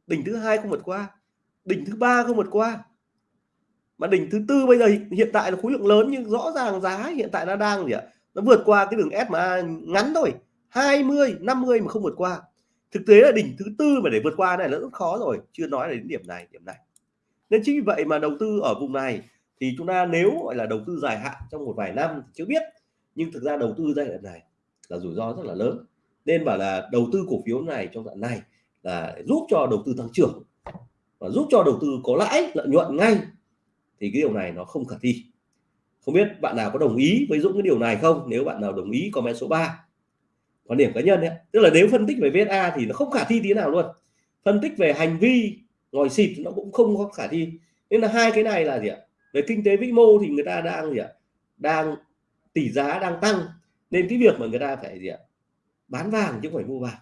đỉnh thứ hai không vượt qua. Đỉnh thứ ba không vượt qua. Mà đỉnh thứ tư bây giờ hiện tại là khối lượng lớn nhưng rõ ràng giá hiện tại nó đang gì ạ? Nó vượt qua cái đường SMA ngắn thôi. 20 50 mà không vượt qua. Thực tế là đỉnh thứ tư mà để vượt qua này là rất khó rồi. Chưa nói đến điểm này điểm này. Nên chính vì vậy mà đầu tư ở vùng này thì chúng ta nếu gọi là đầu tư dài hạn trong một vài năm chưa biết. Nhưng thực ra đầu tư giai đoạn này là rủi ro rất là lớn. Nên bảo là đầu tư cổ phiếu này trong đoạn này là giúp cho đầu tư tăng trưởng và giúp cho đầu tư có lãi, lợi nhuận ngay, thì cái điều này nó không khả thi. Không biết bạn nào có đồng ý với Dũng cái điều này không? Nếu bạn nào đồng ý, comment số 3 quan điểm cá nhân ấy. tức là nếu phân tích về VSA thì nó không khả thi tí nào luôn. Phân tích về hành vi, ngồi xịt nó cũng không có khả thi. Nên là hai cái này là gì ạ? Về kinh tế vĩ mô thì người ta đang gì ạ? Đang tỷ giá đang tăng. Nên cái việc mà người ta phải gì ạ? Bán vàng chứ không phải mua vàng.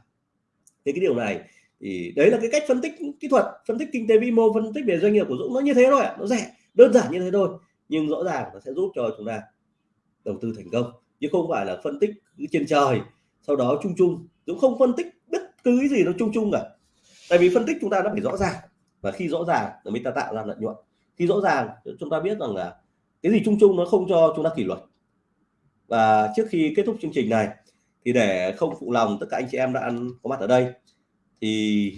Thế cái điều này thì đấy là cái cách phân tích kỹ thuật, phân tích kinh tế vĩ mô, phân tích về doanh nghiệp của Dũng. Nó như thế thôi ạ, nó rẻ, đơn giản như thế thôi. Nhưng rõ ràng nó sẽ giúp cho chúng ta đầu tư thành công, chứ không phải là phân tích trên trời, sau đó chung chung. Dũng không phân tích bất cứ cái gì nó chung chung cả. Tại vì phân tích chúng ta nó phải rõ ràng. Và khi rõ ràng là mình ta tạo ra lợi nhuận. Khi rõ ràng chúng ta biết rằng là cái gì chung chung nó không cho chúng ta kỷ luật. Và trước khi kết thúc chương trình này, thì để không phụ lòng tất cả anh chị em đã ăn có mặt ở đây thì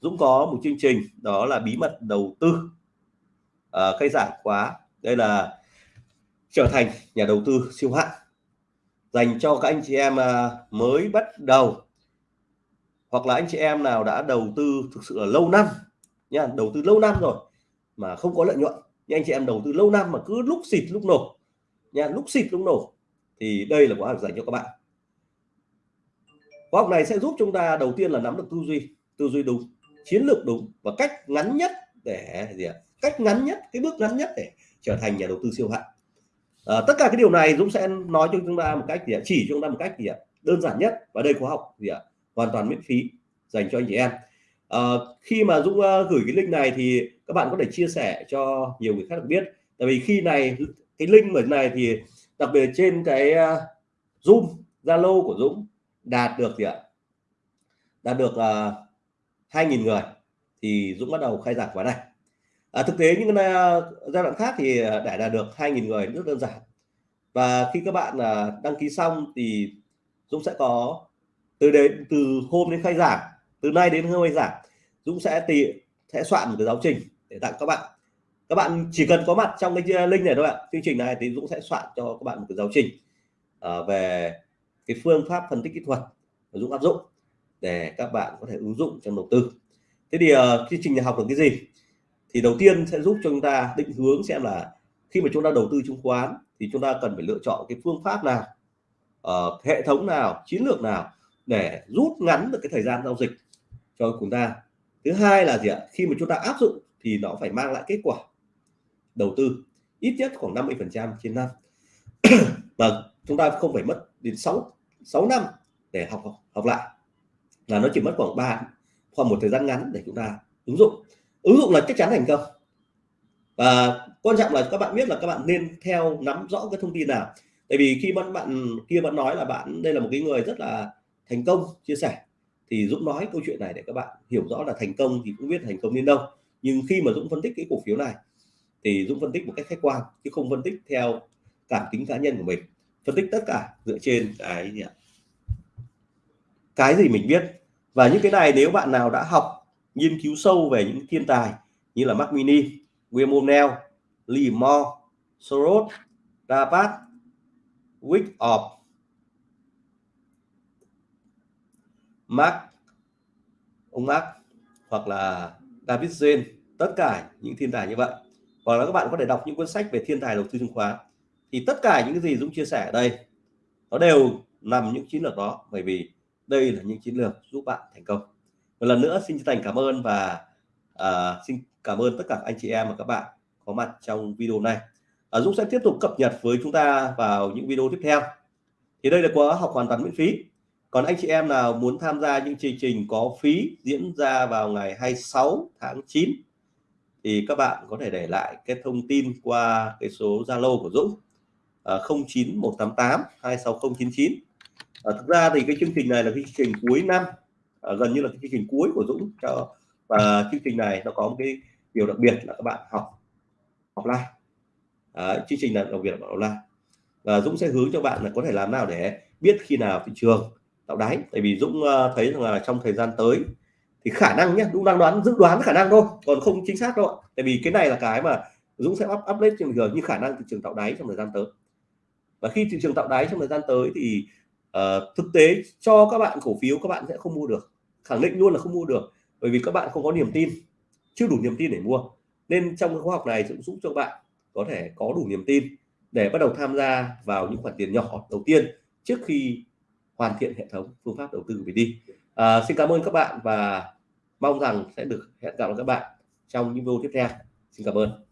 Dũng có một chương trình đó là bí mật đầu tư à, khai giảng khóa. Đây là trở thành nhà đầu tư siêu hạng dành cho các anh chị em à, mới bắt đầu hoặc là anh chị em nào đã đầu tư thực sự là lâu năm nha đầu tư lâu năm rồi mà không có lợi nhuận. Nhưng anh chị em đầu tư lâu năm mà cứ lúc xịt lúc nổ nha lúc xịt lúc nổ thì đây là khóa học dành cho các bạn khóa học này sẽ giúp chúng ta đầu tiên là nắm được tư duy tư duy đúng chiến lược đúng và cách ngắn nhất để gì ạ? Cách ngắn nhất cái bước ngắn nhất để trở thành nhà đầu tư siêu hạng. À, tất cả cái điều này Dũng sẽ nói cho chúng ta một cách gì ạ? Chỉ cho chúng ta một cách gì ạ? Đơn giản nhất và đây khóa học gì ạ? Hoàn toàn miễn phí dành cho anh chị em. À, khi mà Dũng uh, gửi cái link này thì các bạn có thể chia sẻ cho nhiều người khác được biết. Tại vì khi này cái link ở này thì đặc biệt trên cái uh, zoom zalo của Dũng đạt được gì ạ? Đạt được ờ, uh, 2.000 người thì Dũng bắt đầu khai giảng khóa này. À, thực tế những uh, giai đoạn khác thì ờ, để đạt được 2.000 người rất đơn giản. Và khi các bạn uh, đăng ký xong thì Dũng sẽ có từ đến từ hôm đến khai giảng từ nay đến hôm khai giảng Dũng sẽ tì sẽ soạn một cái giáo trình để tặng các bạn. Các bạn chỉ cần có mặt trong cái link này thôi ạ. Chương trình này thì Dũng sẽ soạn cho các bạn một cái giáo trình uh, về cái phương pháp phân tích kỹ thuật và Dũng áp dụng để các bạn có thể ứng dụng trong đầu tư. Thế thì uh, chương trình học được cái gì? Thì đầu tiên sẽ giúp cho chúng ta định hướng xem là khi mà chúng ta đầu tư chứng khoán thì chúng ta cần phải lựa chọn cái phương pháp nào uh, hệ thống nào chiến lược nào để rút ngắn được cái thời gian giao dịch cho chúng ta. Thứ hai là gì ạ? Khi mà chúng ta áp dụng thì nó phải mang lại kết quả đầu tư ít nhất khoảng 50 phần trăm trên năm. <clears throat> Mà chúng ta không phải mất đến 6 6 năm để học học lại. Là nó chỉ mất khoảng 3 khoảng một thời gian ngắn để chúng ta ứng dụng. Ứng dụng là chắc chắn thành công. Và quan trọng là các bạn biết là các bạn nên theo nắm rõ cái thông tin nào. Tại vì khi bạn bạn kia bạn nói là bạn, đây là một cái người rất là thành công, chia sẻ, thì Dũng nói câu chuyện này để các bạn hiểu rõ là thành công thì cũng biết thành công đến đâu. Nhưng khi mà Dũng phân tích cái cổ phiếu này, thì Dũng phân tích một cách khách quan, chứ không phân tích theo cảm tính cá nhân của mình phân tích tất cả dựa trên cái gì ạ cái gì mình biết và những cái này nếu bạn nào đã học nghiên cứu sâu về những thiên tài như là Mac Mini, William O'Neill, Lee Moore, Soros, Rabat, of Mark, ông Mark hoặc là David Jane, tất cả những thiên tài như vậy. Hoặc là các bạn có thể đọc những cuốn sách về thiên tài đầu tư chứng khoán. Thì tất cả những cái gì Dũng chia sẻ ở đây nó đều nằm những chiến lược đó bởi vì đây là những chiến lược giúp bạn thành công. Một lần nữa xin chân thành cảm ơn và uh, xin cảm ơn tất cả anh chị em và các bạn có mặt trong video này. Uh, Dũng sẽ tiếp tục cập nhật với chúng ta vào những video tiếp theo. Thì đây là khóa học hoàn toàn miễn phí. Còn anh chị em nào muốn tham gia những chương trình có phí diễn ra vào ngày 26 tháng 9 thì các bạn có thể để lại cái thông tin qua cái số Zalo của Dũng. À, 09188 26099 à, thực ra thì cái chương trình này là cái chương trình cuối năm à, gần như là cái chương trình cuối của Dũng cho và chương trình này nó có một cái điều đặc biệt là các bạn học offline à, chương trình là đặc biệt là online. Và Dũng sẽ hướng cho bạn là có thể làm nào để biết khi nào thị trường tạo đáy. Tại vì Dũng uh, thấy rằng là trong thời gian tới thì khả năng nhé Dũng đang đoán dự đoán khả năng thôi còn không chính xác đâu tại vì cái này là cái mà Dũng sẽ up update trên giờ như khả năng thị trường tạo đáy trong thời gian tới và khi thị trường tạo đáy trong thời gian tới thì uh, thực tế cho các bạn cổ phiếu các bạn sẽ không mua được. Khẳng định luôn là không mua được bởi vì các bạn không có niềm tin chưa đủ niềm tin để mua. Nên trong cái khóa học này sẽ giúp cho bạn có thể có đủ niềm tin để bắt đầu tham gia vào những khoản tiền nhỏ đầu tiên trước khi hoàn thiện hệ thống phương pháp đầu tư về đi. À, xin cảm ơn các bạn và mong rằng sẽ được hẹn gặp lại các bạn trong những video tiếp theo. Xin cảm ơn.